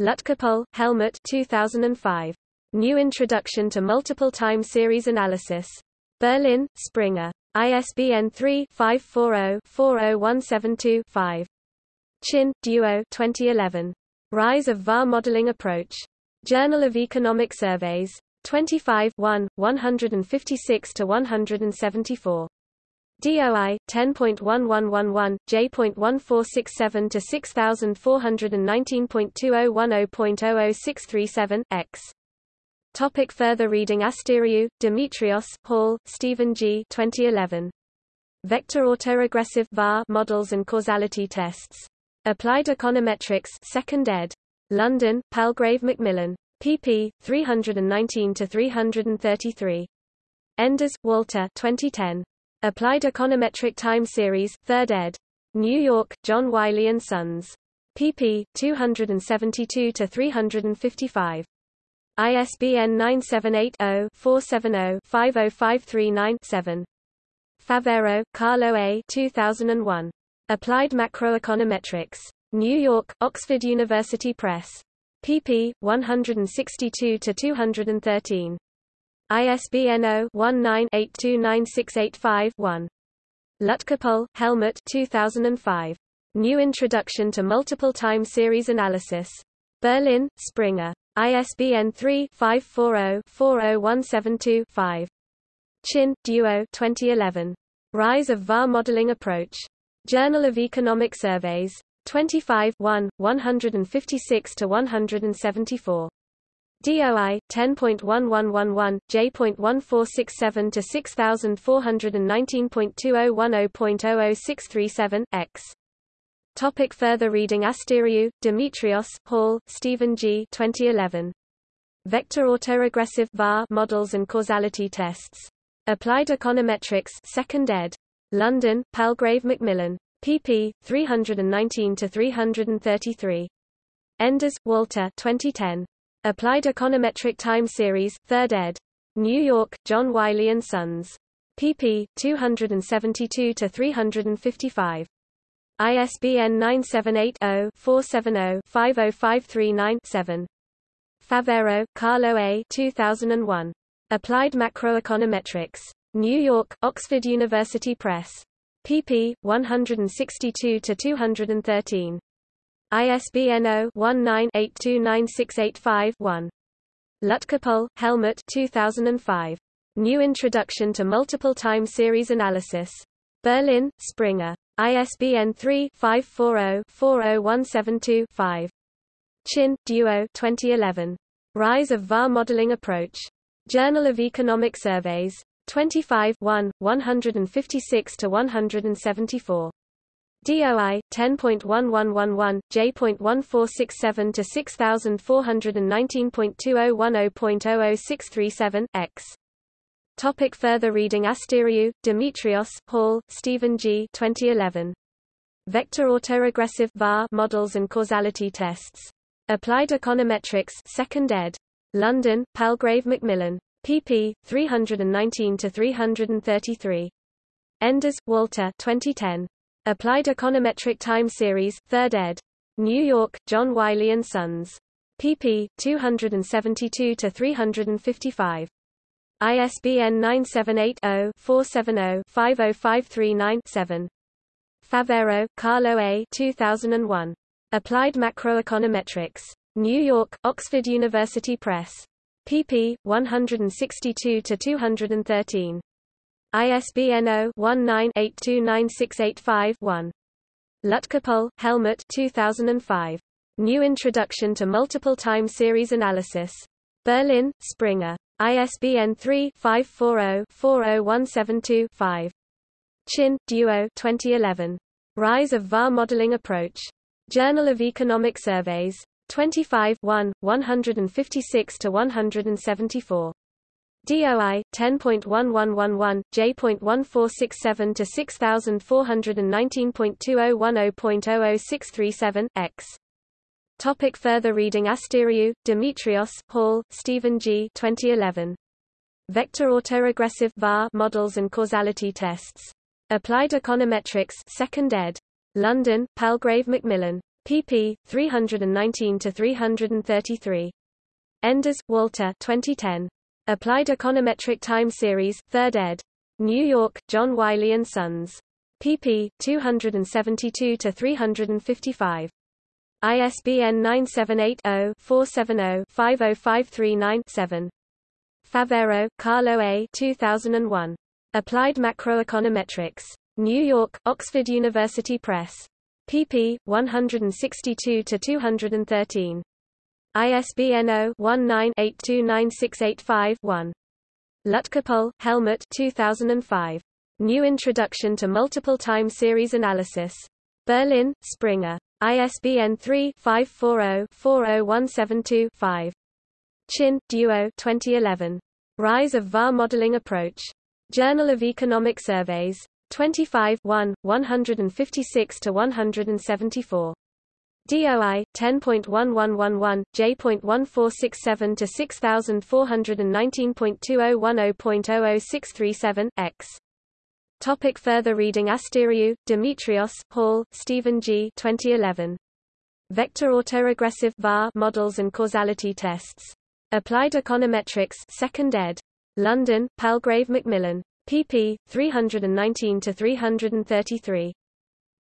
Lutkepohl, Helmut 2005. New Introduction to Multiple Time Series Analysis. Berlin, Springer. ISBN 3-540-40172-5. Qin, Duo 2011. Rise of VAR Modeling Approach. Journal of Economic Surveys. 25 1, 156-174. DOI 10.1111 J.1467 to 6419.2010.00637 X. Topic further reading Asteriou, Demetrios, Hall, Stephen G. 2011. Vector autoregressive VAR models and causality tests. Applied Econometrics, 2nd ed. London, Palgrave Macmillan pp. 319-333. Enders, Walter 2010. Applied Econometric Time Series, 3rd ed. New York, John Wiley & Sons. pp. 272-355. ISBN 978-0-470-50539-7. Favero, Carlo A. 2001. Applied Macroeconometrics. New York, Oxford University Press pp. 162-213. ISBN 0-19-829685-1. Lutkepohl, Helmut 2005. New Introduction to Multiple Time Series Analysis. Berlin, Springer. ISBN 3-540-40172-5. Qin, Duo 2011. Rise of VAR Modeling Approach. Journal of Economic Surveys. 25 1, 156 to 174. DOI 10.1111 J.1467 to 6419.2010.00637 X. Topic further reading Asteriou, Demetrios, Hall, Stephen G. 2011. Vector autoregressive VAR models and causality tests. Applied Econometrics 2nd ed. London, Palgrave Macmillan pp. 319-333. Enders, Walter 2010. Applied Econometric Time Series, 3rd ed. New York, John Wiley & Sons. pp. 272-355. ISBN 978-0-470-50539-7. Favero, Carlo A. 2001. Applied Macroeconometrics. New York, Oxford University Press pp. 162-213. ISBN 0-19-829685-1. Lutkepohl, Helmut 2005. New Introduction to Multiple Time Series Analysis. Berlin, Springer. ISBN 3-540-40172-5. Qin, Duo 2011. Rise of VAR Modeling Approach. Journal of Economic Surveys. 25 1, 156 to 174. DOI 10.1111 J.1467 to 6419.2010.00637 X. Topic further reading Asteriou, Demetrios, Hall, Stephen G. 2011. Vector autoregressive VAR models and causality tests. Applied Econometrics 2nd ed. London, Palgrave Macmillan pp. 319-333. Enders, Walter 2010. Applied Econometric Time Series, 3rd ed. New York, John Wiley & Sons. pp. 272-355. ISBN 978-0-470-50539-7. Favero, Carlo A. 2001. Applied Macroeconometrics. New York, Oxford University Press pp. 162-213. ISBN 0-19-829685-1. Lutkepohl, Helmut 2005. New Introduction to Multiple Time Series Analysis. Berlin, Springer. ISBN 3-540-40172-5. Qin, Duo 2011. Rise of VAR Modeling Approach. Journal of Economic Surveys. 25 1, 156 to 174. DOI 10.1111 J.1467 to 6419.2010.00637 X. Topic further reading Asteriou, Demetrios, Hall, Stephen G. 2011. Vector autoregressive VAR models and causality tests. Applied Econometrics 2nd ed. London, Palgrave Macmillan. pp. 319-333. Enders, Walter 2010. Applied Econometric Time Series, 3rd ed. New York, John Wiley & Sons. pp. 272-355. ISBN 978-0-470-50539-7. Favero, Carlo A. 2001. Applied Macroeconometrics. New York, Oxford University Press. pp. 162-213. ISBN 0-19-829685-1. Lutkepohl, Helmut 2005. New Introduction to Multiple Time Series Analysis. Berlin, Springer. ISBN 3-540-40172-5. Qin, Duo 2011. Rise of VAR Modeling Approach. Journal of Economic Surveys. 25 1, 156-174. DOI 10.1111 J.1467 to 6419.2010.00637 X Topic further reading Asteriou, Demetrios, Hall, Stephen G. 2011. Vector autoregressive VAR models and causality tests. Applied Econometrics 2nd ed. London, Palgrave Macmillan. pp. 319-333.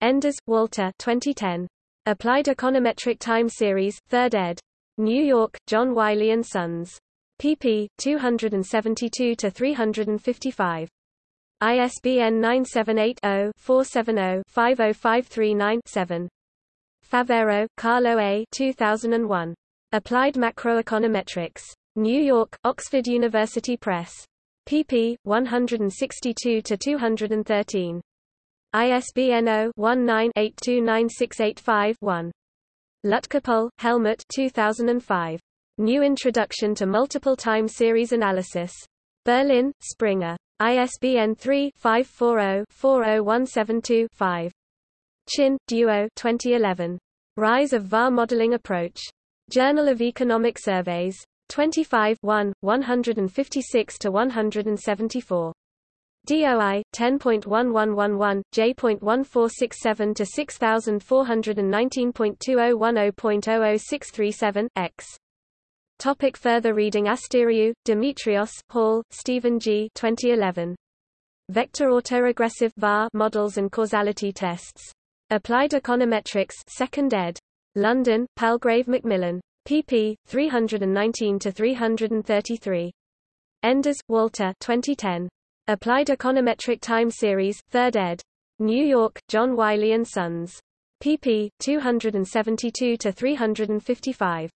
Enders, Walter 2010. Applied Econometric Time Series, 3rd ed. New York, John Wiley & Sons. pp. 272-355. ISBN 978-0-470-50539-7. Favero, Carlo A. 2001. Applied Macroeconometrics. New York, Oxford University Press. pp. 162-213. ISBN 0-19-829685-1. Lutkepohl, Helmut 2005. New Introduction to Multiple Time Series Analysis. Berlin, Springer. ISBN 3-540-40172-5. Qin, Duo 2011. Rise of VAR Modeling Approach. Journal of Economic Surveys. 25 1, 156-174. DOI 10.1111 J.1467 to 6419.2010.00637 X. Topic further reading Asteriou, Demetrios, Hall, Stephen G. 2011. Vector autoregressive VAR models and causality tests. Applied Econometrics 2nd ed. London, Palgrave Macmillan. pp. 319-333. Enders, Walter 2010. Applied Econometric Time Series, 3rd ed. New York, John Wiley & Sons. pp. 272-355.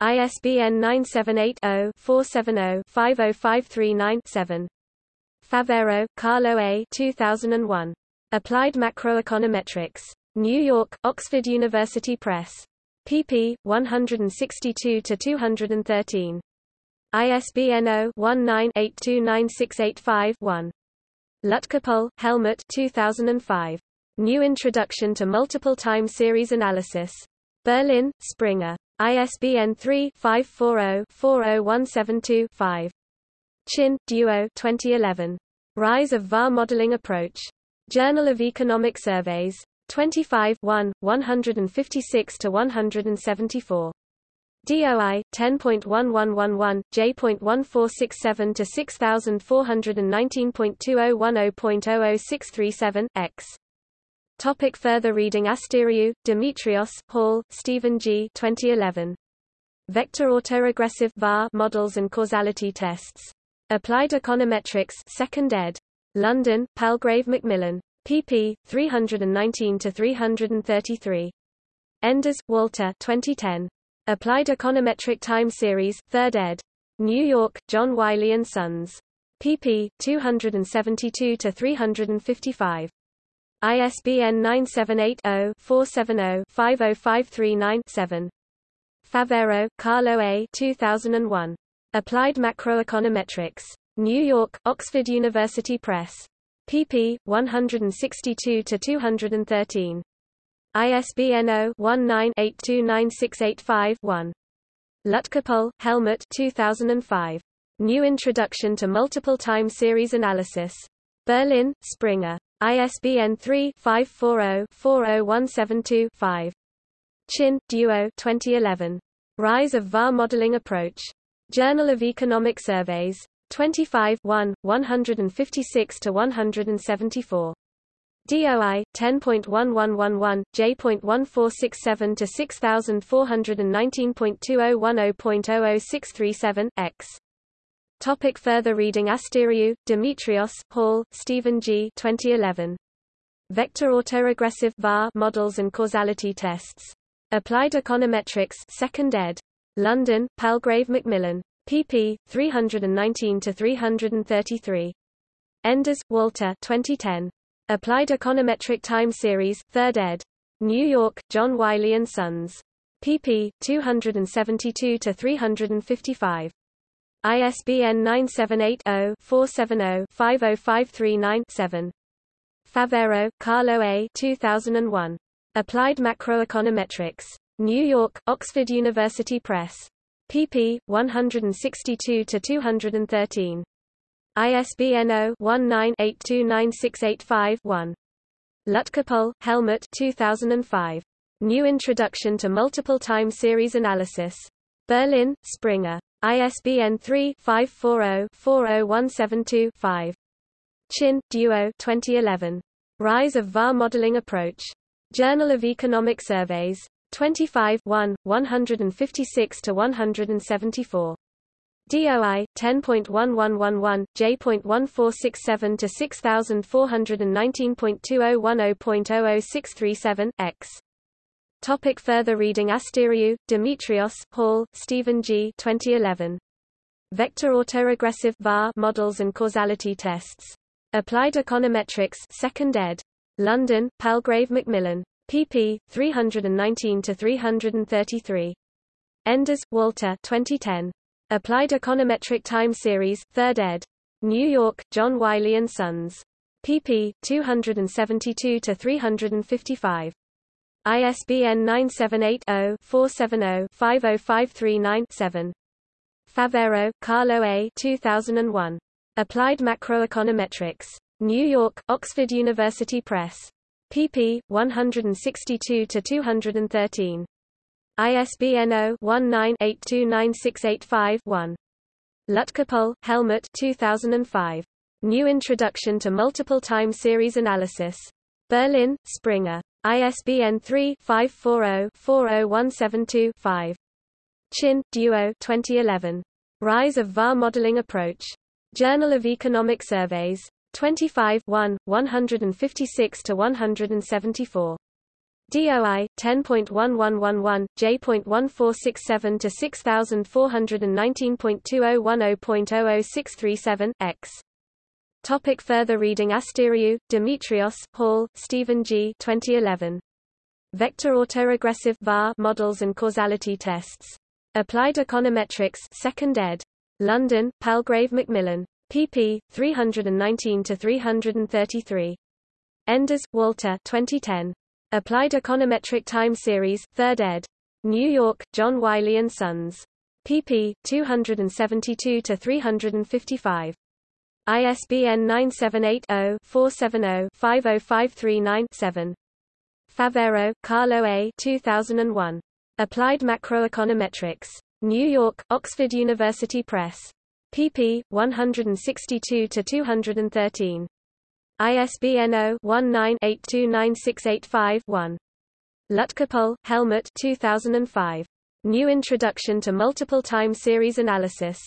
ISBN 978-0-470-50539-7. Favero, Carlo A. 2001. Applied Macroeconometrics. New York, Oxford University Press. pp. 162-213. ISBN 0-19-829685-1. Lutkepohl, Helmut 2005. New Introduction to Multiple Time Series Analysis. Berlin, Springer. ISBN 3-540-40172-5. Qin, Duo 2011. Rise of VAR Modeling Approach. Journal of Economic Surveys. 25 1, 156-174. DOI 10.1111 J.1467 to 6419.2010.00637 X. Topic further reading Asteriou, Demetrios, Hall, Stephen G. 2011. Vector autoregressive VAR models and causality tests. Applied Econometrics 2nd ed. London, Palgrave Macmillan. pp. 319-333. Enders, Walter 2010. Applied Econometric Time Series, 3rd ed. New York, John Wiley & Sons. pp. 272-355. ISBN 978-0-470-50539-7. Favero, Carlo A. 2001. Applied Macroeconometrics. New York, Oxford University Press. pp. 162-213. ISBN 0-19-829685-1. Lutkepohl, Helmut 2005. New Introduction to Multiple Time Series Analysis. Berlin, Springer. ISBN 3-540-40172-5. Qin, Duo 2011. Rise of VAR Modeling Approach. Journal of Economic Surveys. 25 1, 156-174. DOI 10.1111 J.1467 to 6419.2010.00637 X. Topic further reading Asteriou, Demetrios, Hall, Stephen G. 2011. Vector autoregressive VAR models and causality tests. Applied Econometrics, 2nd ed. London, Palgrave Macmillan. pp. 319 to 333. Enders, Walter. 2010. Applied Econometric Time Series, 3rd ed. New York, John Wiley & Sons. pp. 272 to 355. ISBN 978-0-470-50539-7. Favero, Carlo A. 2001. Applied Macroeconometrics. New York, Oxford University Press. pp. 162 to 213. ISBN 0-19-829685-1. Lutkepohl, Helmut 2005. New Introduction to Multiple Time Series Analysis. Berlin, Springer. ISBN 3-540-40172-5. Qin, Duo 2011. Rise of VAR Modeling Approach. Journal of Economic Surveys. 25 1, 156-174. DOI 10.1111 J.1467 to 6419.2010.00637 X. Topic further reading Asteriou, Demetrios, Hall, Stephen G. 2011. Vector autoregressive VAR models and causality tests. Applied Econometrics, 2nd ed. London, Palgrave Macmillan. pp. 319 to 333. Enders, Walter. 2010. Applied Econometric Time Series, 3rd ed. New York, John Wiley & Sons. pp. 272 to 355. ISBN 978-0-470-50539-7. Favero, Carlo A. 2001. Applied Macroeconometrics. New York, Oxford University Press. pp. 162 to 213. ISBN 0-19-829685-1. Lutkepohl, Helmut 2005. New Introduction to Multiple Time Series Analysis. Berlin, Springer. ISBN 3-540-40172-5. Qin, Duo 2011. Rise of VAR Modeling Approach. Journal of Economic Surveys. 25 1, 156-174. DOI 10.1111 J.1467 to 6419.2010.00637 X. Topic further reading Asteriou, Demetrios, Hall, Stephen G. 2011. Vector autoregressive VAR models and causality tests. Applied Econometrics 2nd ed. London, Palgrave Macmillan. pp. 319 to 333. Enders, Walter. 2010. Applied Econometric Time Series, 3rd ed. New York, John Wiley & Sons. pp. 272 to 355. ISBN 978 0 470 50539 7. Favero, Carlo A. 2001. Applied Macroeconometrics. New York, Oxford University Press. pp. 162 to 213. ISBN 0-19-829685-1. Lutkepohl, Helmut 2005. New Introduction to Multiple Time Series Analysis.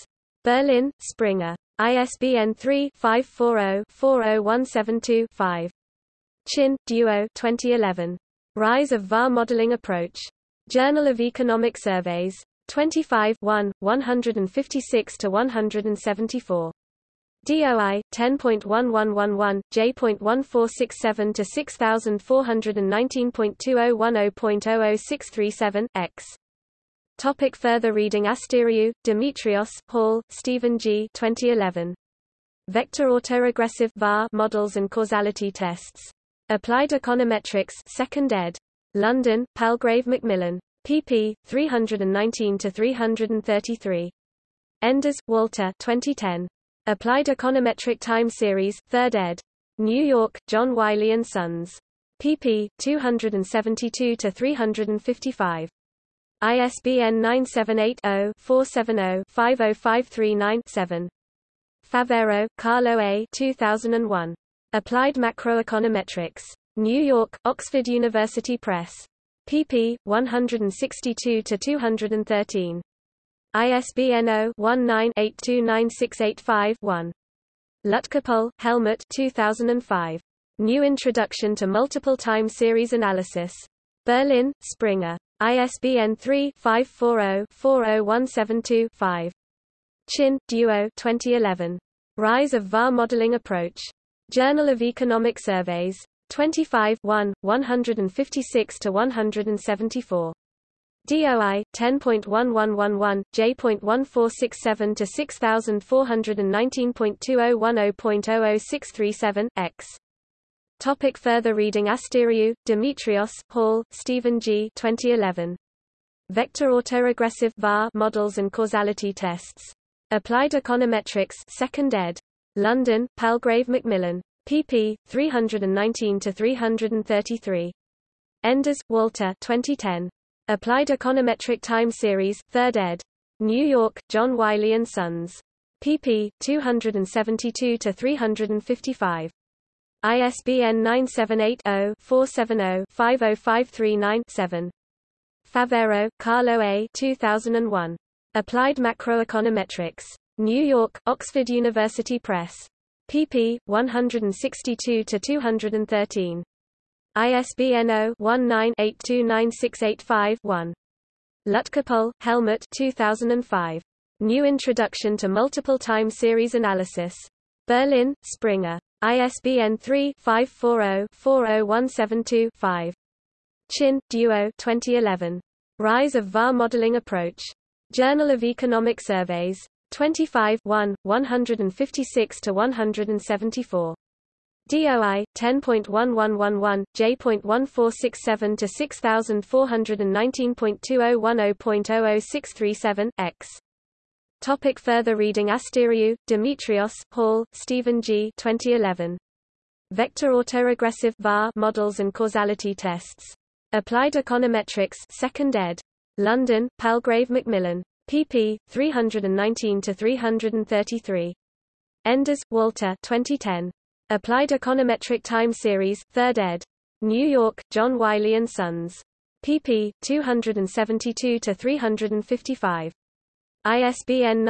Berlin, Springer. ISBN 3-540-40172-5. Qin, Duo 2011. Rise of VAR Modeling Approach. Journal of Economic Surveys. 25 1, 156-174. DOI 10.1111 J.1467 to 6419.2010.00637 X. Topic further reading Asteriou, Demetrios, Hall, Stephen G. 2011. Vector autoregressive VAR models and causality tests. Applied Econometrics 2nd ed. London, Palgrave Macmillan. pp. 319-333. Enders, Walter 2010. Applied Econometric Time Series, 3rd ed. New York, John Wiley & Sons. pp. 272-355. ISBN 978-0-470-50539-7. Favero, Carlo A. 2001. Applied Macroeconometrics. New York, Oxford University Press. pp. 162-213. ISBN 0-19-829685-1. Lutkepohl, Helmut 2005. New Introduction to Multiple Time Series Analysis. Berlin, Springer. ISBN 3-540-40172-5. Qin, Duo 2011. Rise of VAR Modeling Approach. Journal of Economic Surveys. 25 1, 156-174. DOI 10.1111 J.1467 to 6419.2010.00637 X. Topic further reading Asteriou, Demetrios, Hall, Stephen G. 2011. Vector autoregressive VAR models and causality tests. Applied Econometrics 2nd ed. London, Palgrave Macmillan pp. 319-333. Enders, Walter 2010. Applied Econometric Time Series, 3rd ed. New York, John Wiley & Sons. pp. 272-355. ISBN 978-0-470-50539-7. Favero, Carlo A. 2001. Applied Macroeconometrics. New York, Oxford University Press pp. 162-213. ISBN 0-19-829685-1. Lutkepohl, Helmut 2005. New Introduction to Multiple Time Series Analysis. Berlin, Springer. ISBN 3-540-40172-5. Qin, Duo 2011. Rise of VAR Modeling Approach. Journal of Economic Surveys. 25 1, 156-174. DOI 10.1111 J.1467 to 6419.2010.00637 X. Topic further reading Asteriou, Demetrios, Hall, Stephen G. 2011. Vector autoregressive VAR models and causality tests. Applied Econometrics 2nd ed. London, Palgrave Macmillan pp. 319-333. Enders, Walter 2010. Applied Econometric Time Series, 3rd ed. New York, John Wiley & Sons. pp. 272-355. ISBN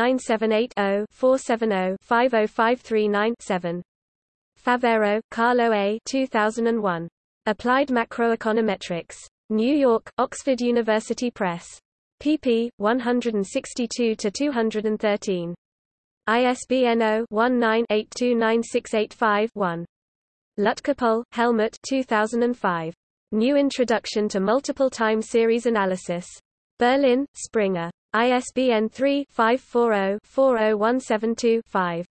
978-0-470-50539-7. Favero, Carlo A. 2001. Applied Macroeconometrics. New York, Oxford University Press pp. 162-213. ISBN 0-19-829685-1. Lutkepohl, Helmut 2005. New Introduction to Multiple Time Series Analysis. Berlin, Springer. ISBN 3-540-40172-5.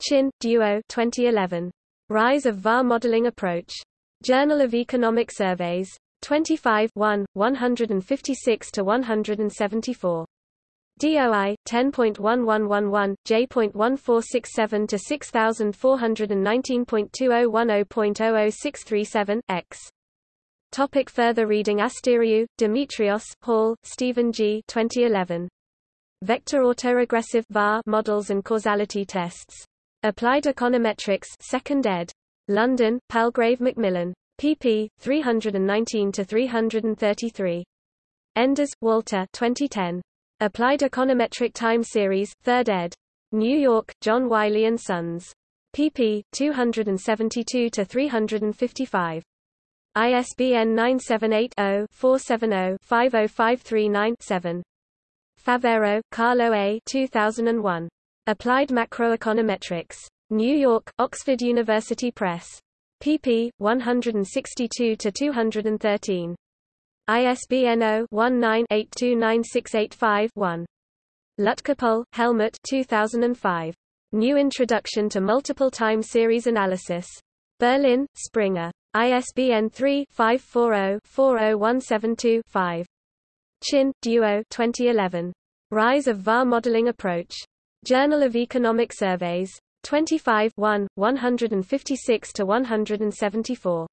Qin, Duo 2011. Rise of VAR Modeling Approach. Journal of Economic Surveys. 25 1, 156 to 174. DOI 10.1111 J.1467 to 6419.2010.00637 X. Topic further reading Asteriou, Demetrios, Hall, Stephen G. 2011. Vector autoregressive VAR models and causality tests. Applied Econometrics 2nd ed. London, Palgrave Macmillan pp. 319-333. Enders, Walter 2010. Applied Econometric Time Series, 3rd ed. New York, John Wiley & Sons. pp. 272-355. ISBN 978-0-470-50539-7. Favero, Carlo A. 2001. Applied Macroeconometrics. New York, Oxford University Press pp. 162-213. ISBN 0-19-829685-1. Lutkepohl, Helmut 2005. New Introduction to Multiple Time Series Analysis. Berlin, Springer. ISBN 3-540-40172-5. Qin, Duo 2011. Rise of VAR Modeling Approach. Journal of Economic Surveys. 25 1, 156–174.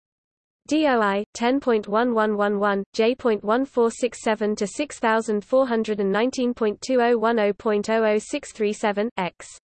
DOI 10.1111 J.1467 to 6419.2010.006337 X